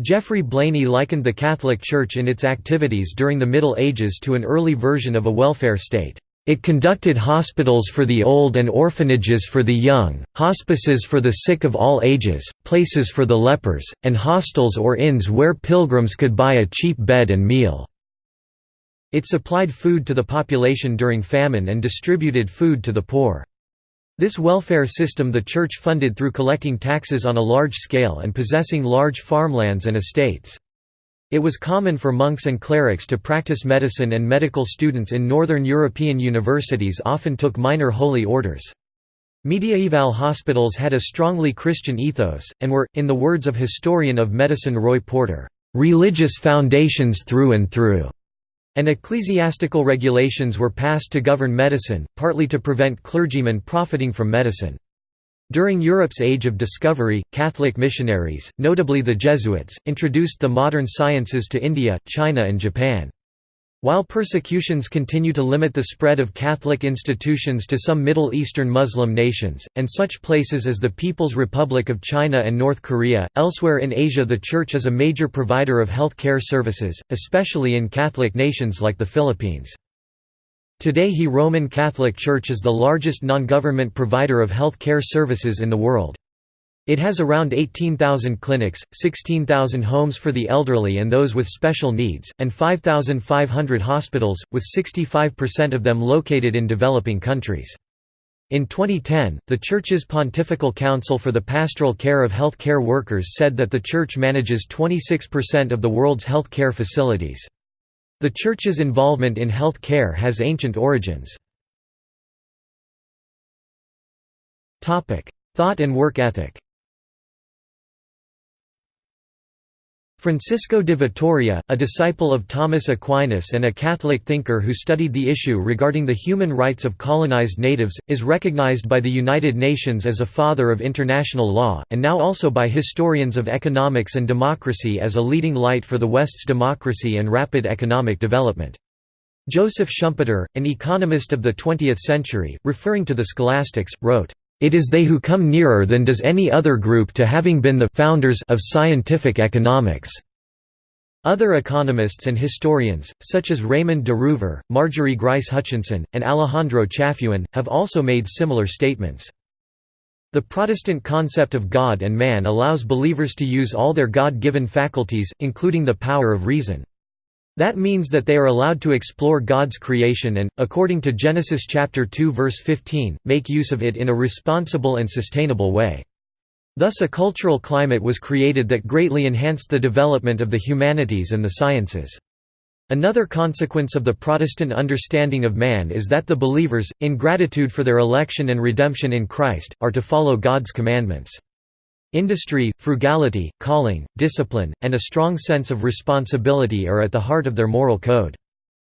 Geoffrey Blainey likened the Catholic Church in its activities during the Middle Ages to an early version of a welfare state. It conducted hospitals for the old and orphanages for the young, hospices for the sick of all ages, places for the lepers, and hostels or inns where pilgrims could buy a cheap bed and meal. It supplied food to the population during famine and distributed food to the poor. This welfare system the church funded through collecting taxes on a large scale and possessing large farmlands and estates. It was common for monks and clerics to practice medicine and medical students in northern European universities often took minor holy orders. Mediaeval hospitals had a strongly Christian ethos, and were, in the words of historian of medicine Roy Porter, "...religious foundations through and through." and ecclesiastical regulations were passed to govern medicine, partly to prevent clergymen profiting from medicine. During Europe's Age of Discovery, Catholic missionaries, notably the Jesuits, introduced the modern sciences to India, China and Japan. While persecutions continue to limit the spread of Catholic institutions to some Middle Eastern Muslim nations, and such places as the People's Republic of China and North Korea, elsewhere in Asia the Church is a major provider of health care services, especially in Catholic nations like the Philippines. Today he Roman Catholic Church is the largest non-government provider of health care services in the world. It has around 18,000 clinics, 16,000 homes for the elderly and those with special needs, and 5,500 hospitals, with 65% of them located in developing countries. In 2010, the Church's Pontifical Council for the Pastoral Care of Health Care Workers said that the Church manages 26% of the world's health care facilities. The Church's involvement in health care has ancient origins. Thought and work ethic Francisco de Vitoria, a disciple of Thomas Aquinas and a Catholic thinker who studied the issue regarding the human rights of colonized natives, is recognized by the United Nations as a father of international law, and now also by historians of economics and democracy as a leading light for the West's democracy and rapid economic development. Joseph Schumpeter, an economist of the 20th century, referring to the scholastics, wrote, it is they who come nearer than does any other group to having been the founders of scientific economics. Other economists and historians, such as Raymond de Roover, Marjorie Grice Hutchinson, and Alejandro Chafuen, have also made similar statements. The Protestant concept of God and man allows believers to use all their God-given faculties, including the power of reason. That means that they are allowed to explore God's creation and, according to Genesis chapter 2 verse 15, make use of it in a responsible and sustainable way. Thus a cultural climate was created that greatly enhanced the development of the humanities and the sciences. Another consequence of the Protestant understanding of man is that the believers, in gratitude for their election and redemption in Christ, are to follow God's commandments. Industry, frugality, calling, discipline, and a strong sense of responsibility are at the heart of their moral code.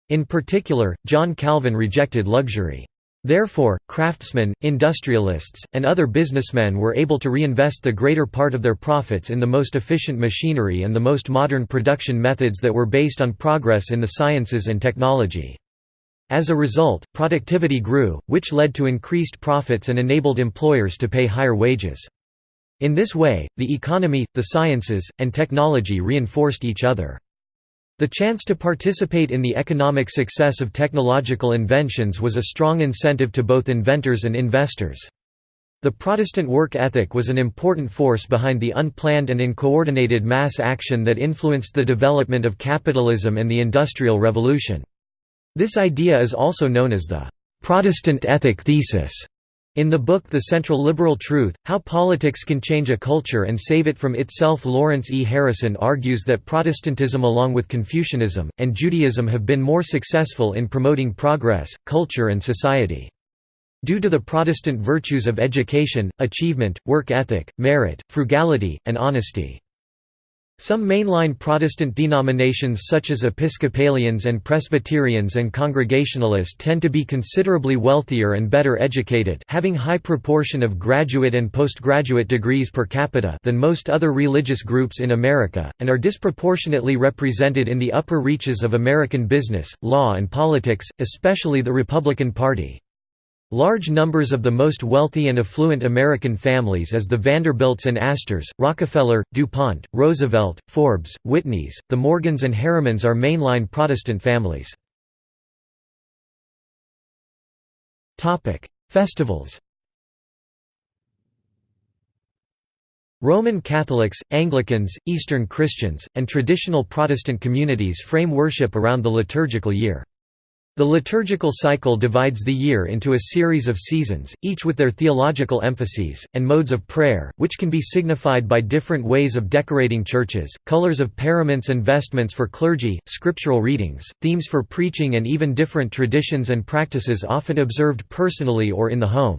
In particular, John Calvin rejected luxury. Therefore, craftsmen, industrialists, and other businessmen were able to reinvest the greater part of their profits in the most efficient machinery and the most modern production methods that were based on progress in the sciences and technology. As a result, productivity grew, which led to increased profits and enabled employers to pay higher wages. In this way, the economy, the sciences, and technology reinforced each other. The chance to participate in the economic success of technological inventions was a strong incentive to both inventors and investors. The Protestant work ethic was an important force behind the unplanned and uncoordinated mass action that influenced the development of capitalism and the Industrial Revolution. This idea is also known as the «Protestant ethic thesis». In the book The Central Liberal Truth, How Politics Can Change a Culture and Save It From Itself Lawrence E. Harrison argues that Protestantism along with Confucianism, and Judaism have been more successful in promoting progress, culture and society. Due to the Protestant virtues of education, achievement, work ethic, merit, frugality, and honesty. Some mainline Protestant denominations such as Episcopalians and Presbyterians and Congregationalists tend to be considerably wealthier and better educated having high proportion of graduate and postgraduate degrees per capita than most other religious groups in America, and are disproportionately represented in the upper reaches of American business, law and politics, especially the Republican Party. Large numbers of the most wealthy and affluent American families as the Vanderbilts and Astors, Rockefeller, DuPont, Roosevelt, Forbes, Whitneys, the Morgans and Harrimans are mainline Protestant families. Festivals Roman Catholics, Anglicans, Eastern Christians, and traditional Protestant communities frame worship around the liturgical year. The liturgical cycle divides the year into a series of seasons, each with their theological emphases, and modes of prayer, which can be signified by different ways of decorating churches, colors of paraments and vestments for clergy, scriptural readings, themes for preaching and even different traditions and practices often observed personally or in the home.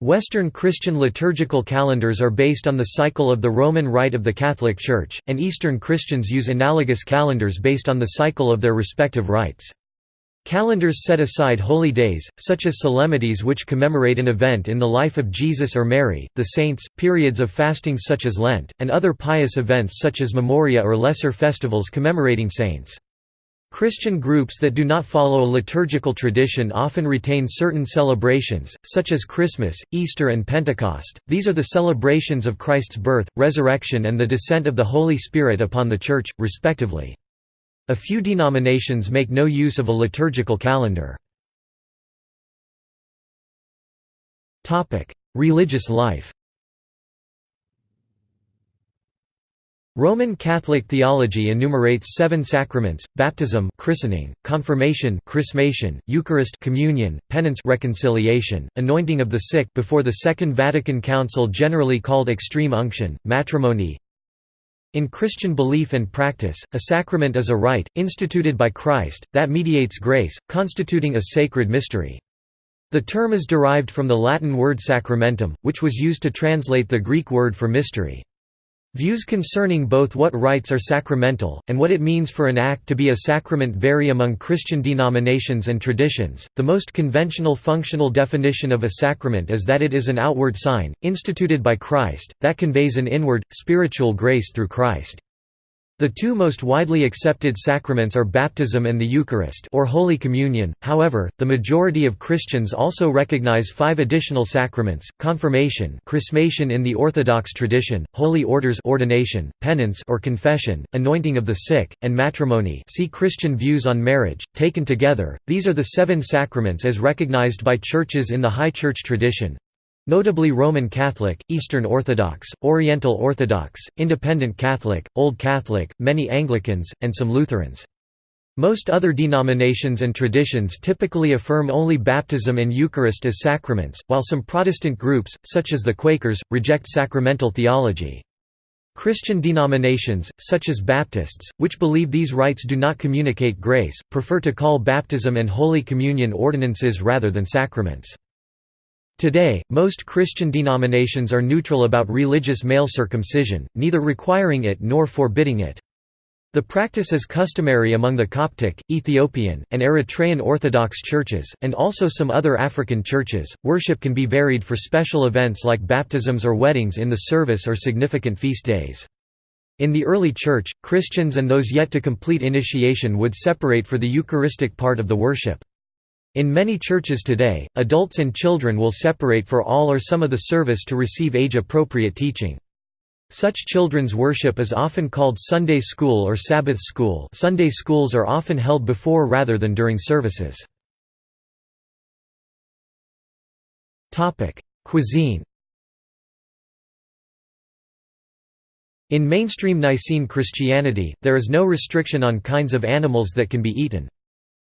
Western Christian liturgical calendars are based on the cycle of the Roman Rite of the Catholic Church, and Eastern Christians use analogous calendars based on the cycle of their respective rites. Calendars set aside holy days, such as solemnities which commemorate an event in the life of Jesus or Mary, the saints, periods of fasting such as Lent, and other pious events such as Memoria or lesser festivals commemorating saints. Christian groups that do not follow a liturgical tradition often retain certain celebrations, such as Christmas, Easter and Pentecost. These are the celebrations of Christ's birth, resurrection and the descent of the Holy Spirit upon the Church, respectively. A few denominations make no use of a liturgical calendar. Religious life Roman Catholic theology enumerates seven sacraments: baptism, christening, confirmation, chrismation, Eucharist, communion, penance, reconciliation, anointing of the sick before the Second Vatican Council, generally called extreme unction, matrimony, in Christian belief and practice, a sacrament is a rite, instituted by Christ, that mediates grace, constituting a sacred mystery. The term is derived from the Latin word sacramentum, which was used to translate the Greek word for mystery. Views concerning both what rites are sacramental, and what it means for an act to be a sacrament vary among Christian denominations and traditions. The most conventional functional definition of a sacrament is that it is an outward sign, instituted by Christ, that conveys an inward, spiritual grace through Christ. The two most widely accepted sacraments are baptism and the Eucharist or Holy Communion, however, the majority of Christians also recognize five additional sacraments, confirmation chrismation in the Orthodox tradition, holy orders ordination, penance or confession, anointing of the sick, and matrimony. See Christian views on marriage. Taken together, these are the seven sacraments as recognized by churches in the High Church tradition, Notably Roman Catholic, Eastern Orthodox, Oriental Orthodox, Independent Catholic, Old Catholic, many Anglicans, and some Lutherans. Most other denominations and traditions typically affirm only baptism and Eucharist as sacraments, while some Protestant groups, such as the Quakers, reject sacramental theology. Christian denominations, such as Baptists, which believe these rites do not communicate grace, prefer to call baptism and Holy Communion ordinances rather than sacraments. Today, most Christian denominations are neutral about religious male circumcision, neither requiring it nor forbidding it. The practice is customary among the Coptic, Ethiopian, and Eritrean Orthodox churches, and also some other African churches. Worship can be varied for special events like baptisms or weddings in the service or significant feast days. In the early Church, Christians and those yet to complete initiation would separate for the Eucharistic part of the worship. In many churches today, adults and children will separate for all or some of the service to receive age-appropriate teaching. Such children's worship is often called Sunday school or Sabbath school Sunday schools are often held before rather than during services. Cuisine In mainstream Nicene Christianity, there is no restriction on kinds of animals that can be eaten.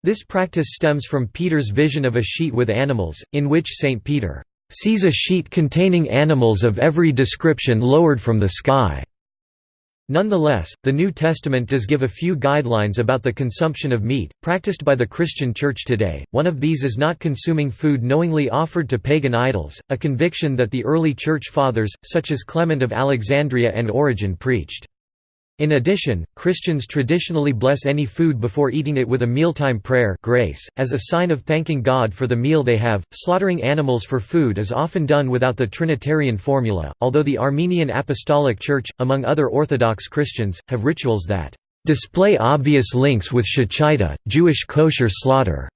This practice stems from Peter's vision of a sheet with animals, in which St. Peter sees a sheet containing animals of every description lowered from the sky. Nonetheless, the New Testament does give a few guidelines about the consumption of meat, practiced by the Christian Church today. One of these is not consuming food knowingly offered to pagan idols, a conviction that the early Church Fathers, such as Clement of Alexandria and Origen preached. In addition, Christians traditionally bless any food before eating it with a mealtime prayer grace, as a sign of thanking God for the meal they have. Slaughtering animals for food is often done without the Trinitarian formula, although the Armenian Apostolic Church, among other Orthodox Christians, have rituals that display obvious links with shechita, Jewish kosher slaughter.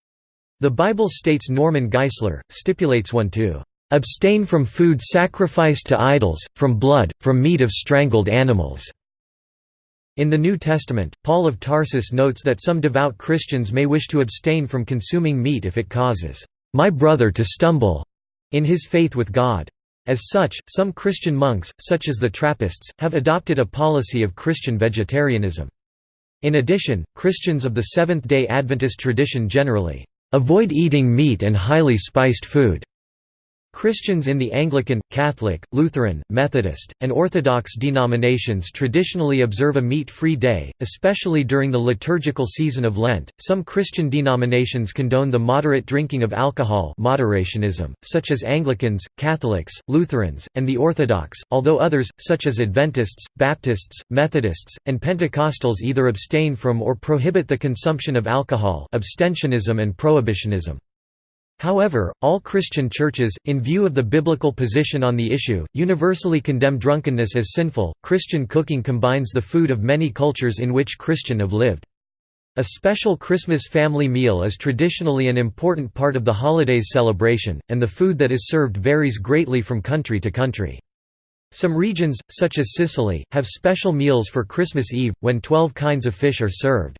The Bible states Norman Geisler, stipulates one to abstain from food sacrificed to idols, from blood, from meat of strangled animals. In the New Testament, Paul of Tarsus notes that some devout Christians may wish to abstain from consuming meat if it causes my brother to stumble in his faith with God. As such, some Christian monks, such as the Trappists, have adopted a policy of Christian vegetarianism. In addition, Christians of the Seventh-day Adventist tradition generally avoid eating meat and highly spiced food. Christians in the Anglican, Catholic, Lutheran, Methodist, and Orthodox denominations traditionally observe a meat-free day, especially during the liturgical season of Lent. Some Christian denominations condone the moderate drinking of alcohol, moderationism, such as Anglicans, Catholics, Lutherans, and the Orthodox, although others, such as Adventists, Baptists, Methodists, and Pentecostals either abstain from or prohibit the consumption of alcohol, abstentionism and prohibitionism. However, all Christian churches, in view of the biblical position on the issue, universally condemn drunkenness as sinful. Christian cooking combines the food of many cultures in which Christian have lived. A special Christmas family meal is traditionally an important part of the holiday's celebration, and the food that is served varies greatly from country to country. Some regions, such as Sicily, have special meals for Christmas Eve, when twelve kinds of fish are served.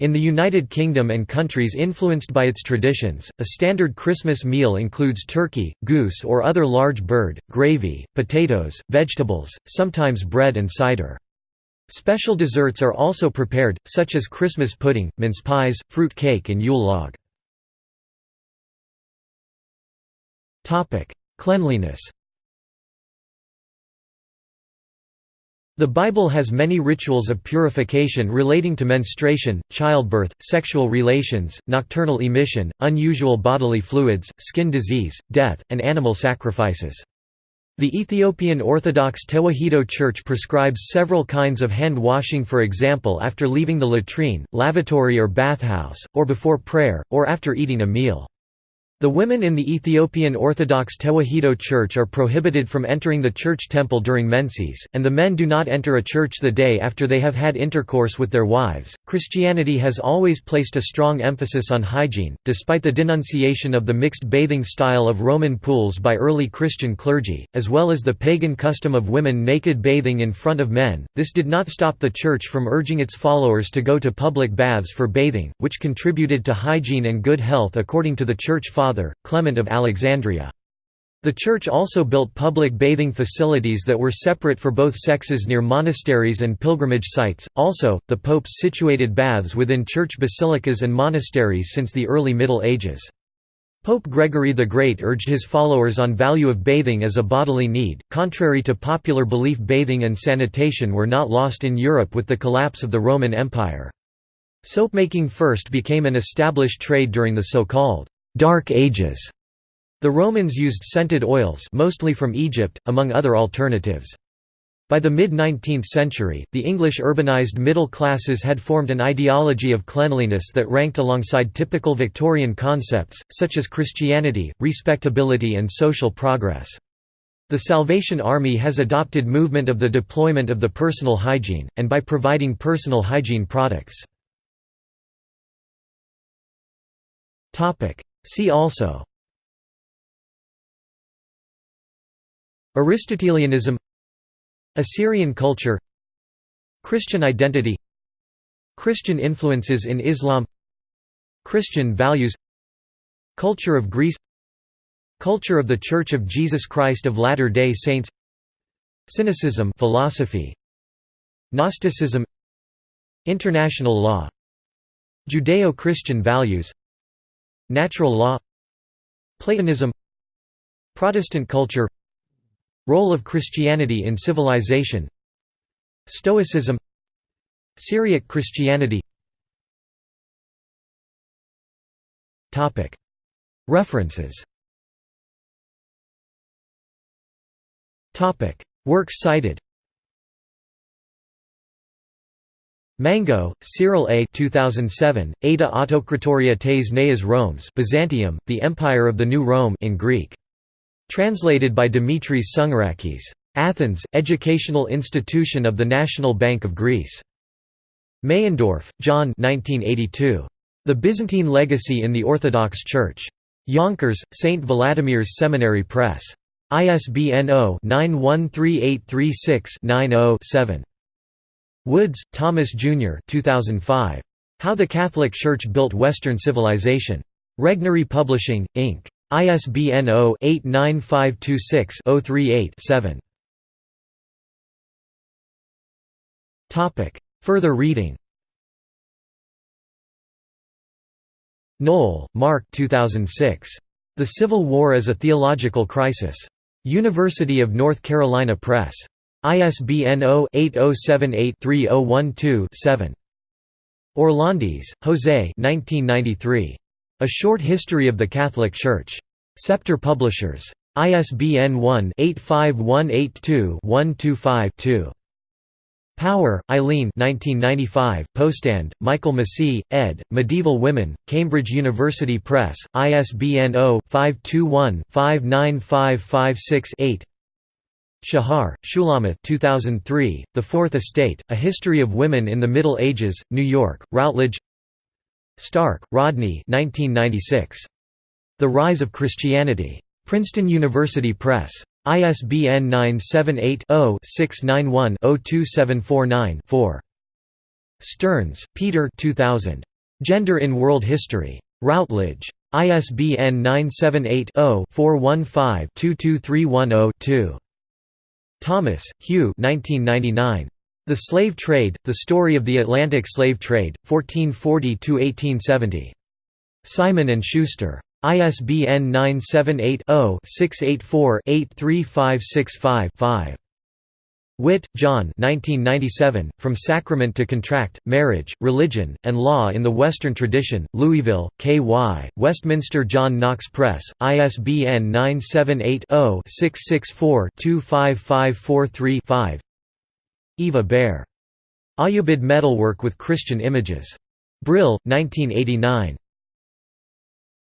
In the United Kingdom and countries influenced by its traditions, a standard Christmas meal includes turkey, goose or other large bird, gravy, potatoes, vegetables, sometimes bread and cider. Special desserts are also prepared, such as Christmas pudding, mince pies, fruit cake and Yule log. Cleanliness The Bible has many rituals of purification relating to menstruation, childbirth, sexual relations, nocturnal emission, unusual bodily fluids, skin disease, death, and animal sacrifices. The Ethiopian Orthodox Tewahedo Church prescribes several kinds of hand washing for example after leaving the latrine, lavatory or bathhouse, or before prayer, or after eating a meal. The women in the Ethiopian Orthodox Tewahedo Church are prohibited from entering the church temple during menses, and the men do not enter a church the day after they have had intercourse with their wives. Christianity has always placed a strong emphasis on hygiene, despite the denunciation of the mixed bathing style of Roman pools by early Christian clergy, as well as the pagan custom of women naked bathing in front of men. This did not stop the church from urging its followers to go to public baths for bathing, which contributed to hygiene and good health according to the church fathers father, Clement of Alexandria. The church also built public bathing facilities that were separate for both sexes near monasteries and pilgrimage sites. Also, the popes situated baths within church basilicas and monasteries since the early Middle Ages. Pope Gregory the Great urged his followers on value of bathing as a bodily need. Contrary to popular belief, bathing and sanitation were not lost in Europe with the collapse of the Roman Empire. Soapmaking first became an established trade during the so-called Dark Ages. The Romans used scented oils mostly from Egypt, among other alternatives. By the mid-19th century, the English urbanized middle classes had formed an ideology of cleanliness that ranked alongside typical Victorian concepts, such as Christianity, respectability and social progress. The Salvation Army has adopted movement of the deployment of the personal hygiene, and by providing personal hygiene products. See also Aristotelianism Assyrian culture Christian identity Christian influences in Islam Christian values Culture of Greece Culture of the Church of Jesus Christ of Latter-day Saints Cynicism philosophy Gnosticism International law Judeo-Christian values Natural law Platonism Protestant culture Role of Christianity in civilization Stoicism Syriac Christianity. References. Works cited Mango, Cyril A. 2007, Ada Autokratoria tes Neas Romes Byzantium, the Empire of the New Rome in Greek. Translated by Dimitris Tsougarakis. Athens, Educational Institution of the National Bank of Greece. Meyendorff, John 1982. The Byzantine Legacy in the Orthodox Church. Yonkers, St. Vladimir's Seminary Press. ISBN 0-913836-90-7. Woods, Thomas Jr. 2005. How the Catholic Church Built Western Civilization. Regnery Publishing, Inc. ISBN 0-89526-038-7. Further reading Noll, Mark 2006. The Civil War as a Theological Crisis. University of North Carolina Press. ISBN 0-8078-3012-7. Orlandis, José 1993. A Short History of the Catholic Church. Scepter Publishers. ISBN 1-85182-125-2. Power, Eileen Postan, Michael Massey, ed., Medieval Women, Cambridge University Press, ISBN 0-521-59556-8 Shahar, Shulamith 2003, The Fourth Estate, A History of Women in the Middle Ages, New York, Routledge Stark, Rodney 1996. The Rise of Christianity. Princeton University Press. ISBN 978-0-691-02749-4. Stearns, Peter 2000. Gender in World History. Routledge. ISBN 978 0 415 22310 2. Thomas, Hugh 1999. The Slave Trade, The Story of the Atlantic Slave Trade, 1440–1870. Simon & Schuster. ISBN 978-0-684-83565-5. Witt, John From Sacrament to Contract, Marriage, Religion, and Law in the Western Tradition, Louisville, K.Y., Westminster John Knox Press, ISBN 978 0 664 25543 5. Eva Baer. Ayyubid Metalwork with Christian Images. Brill, 1989.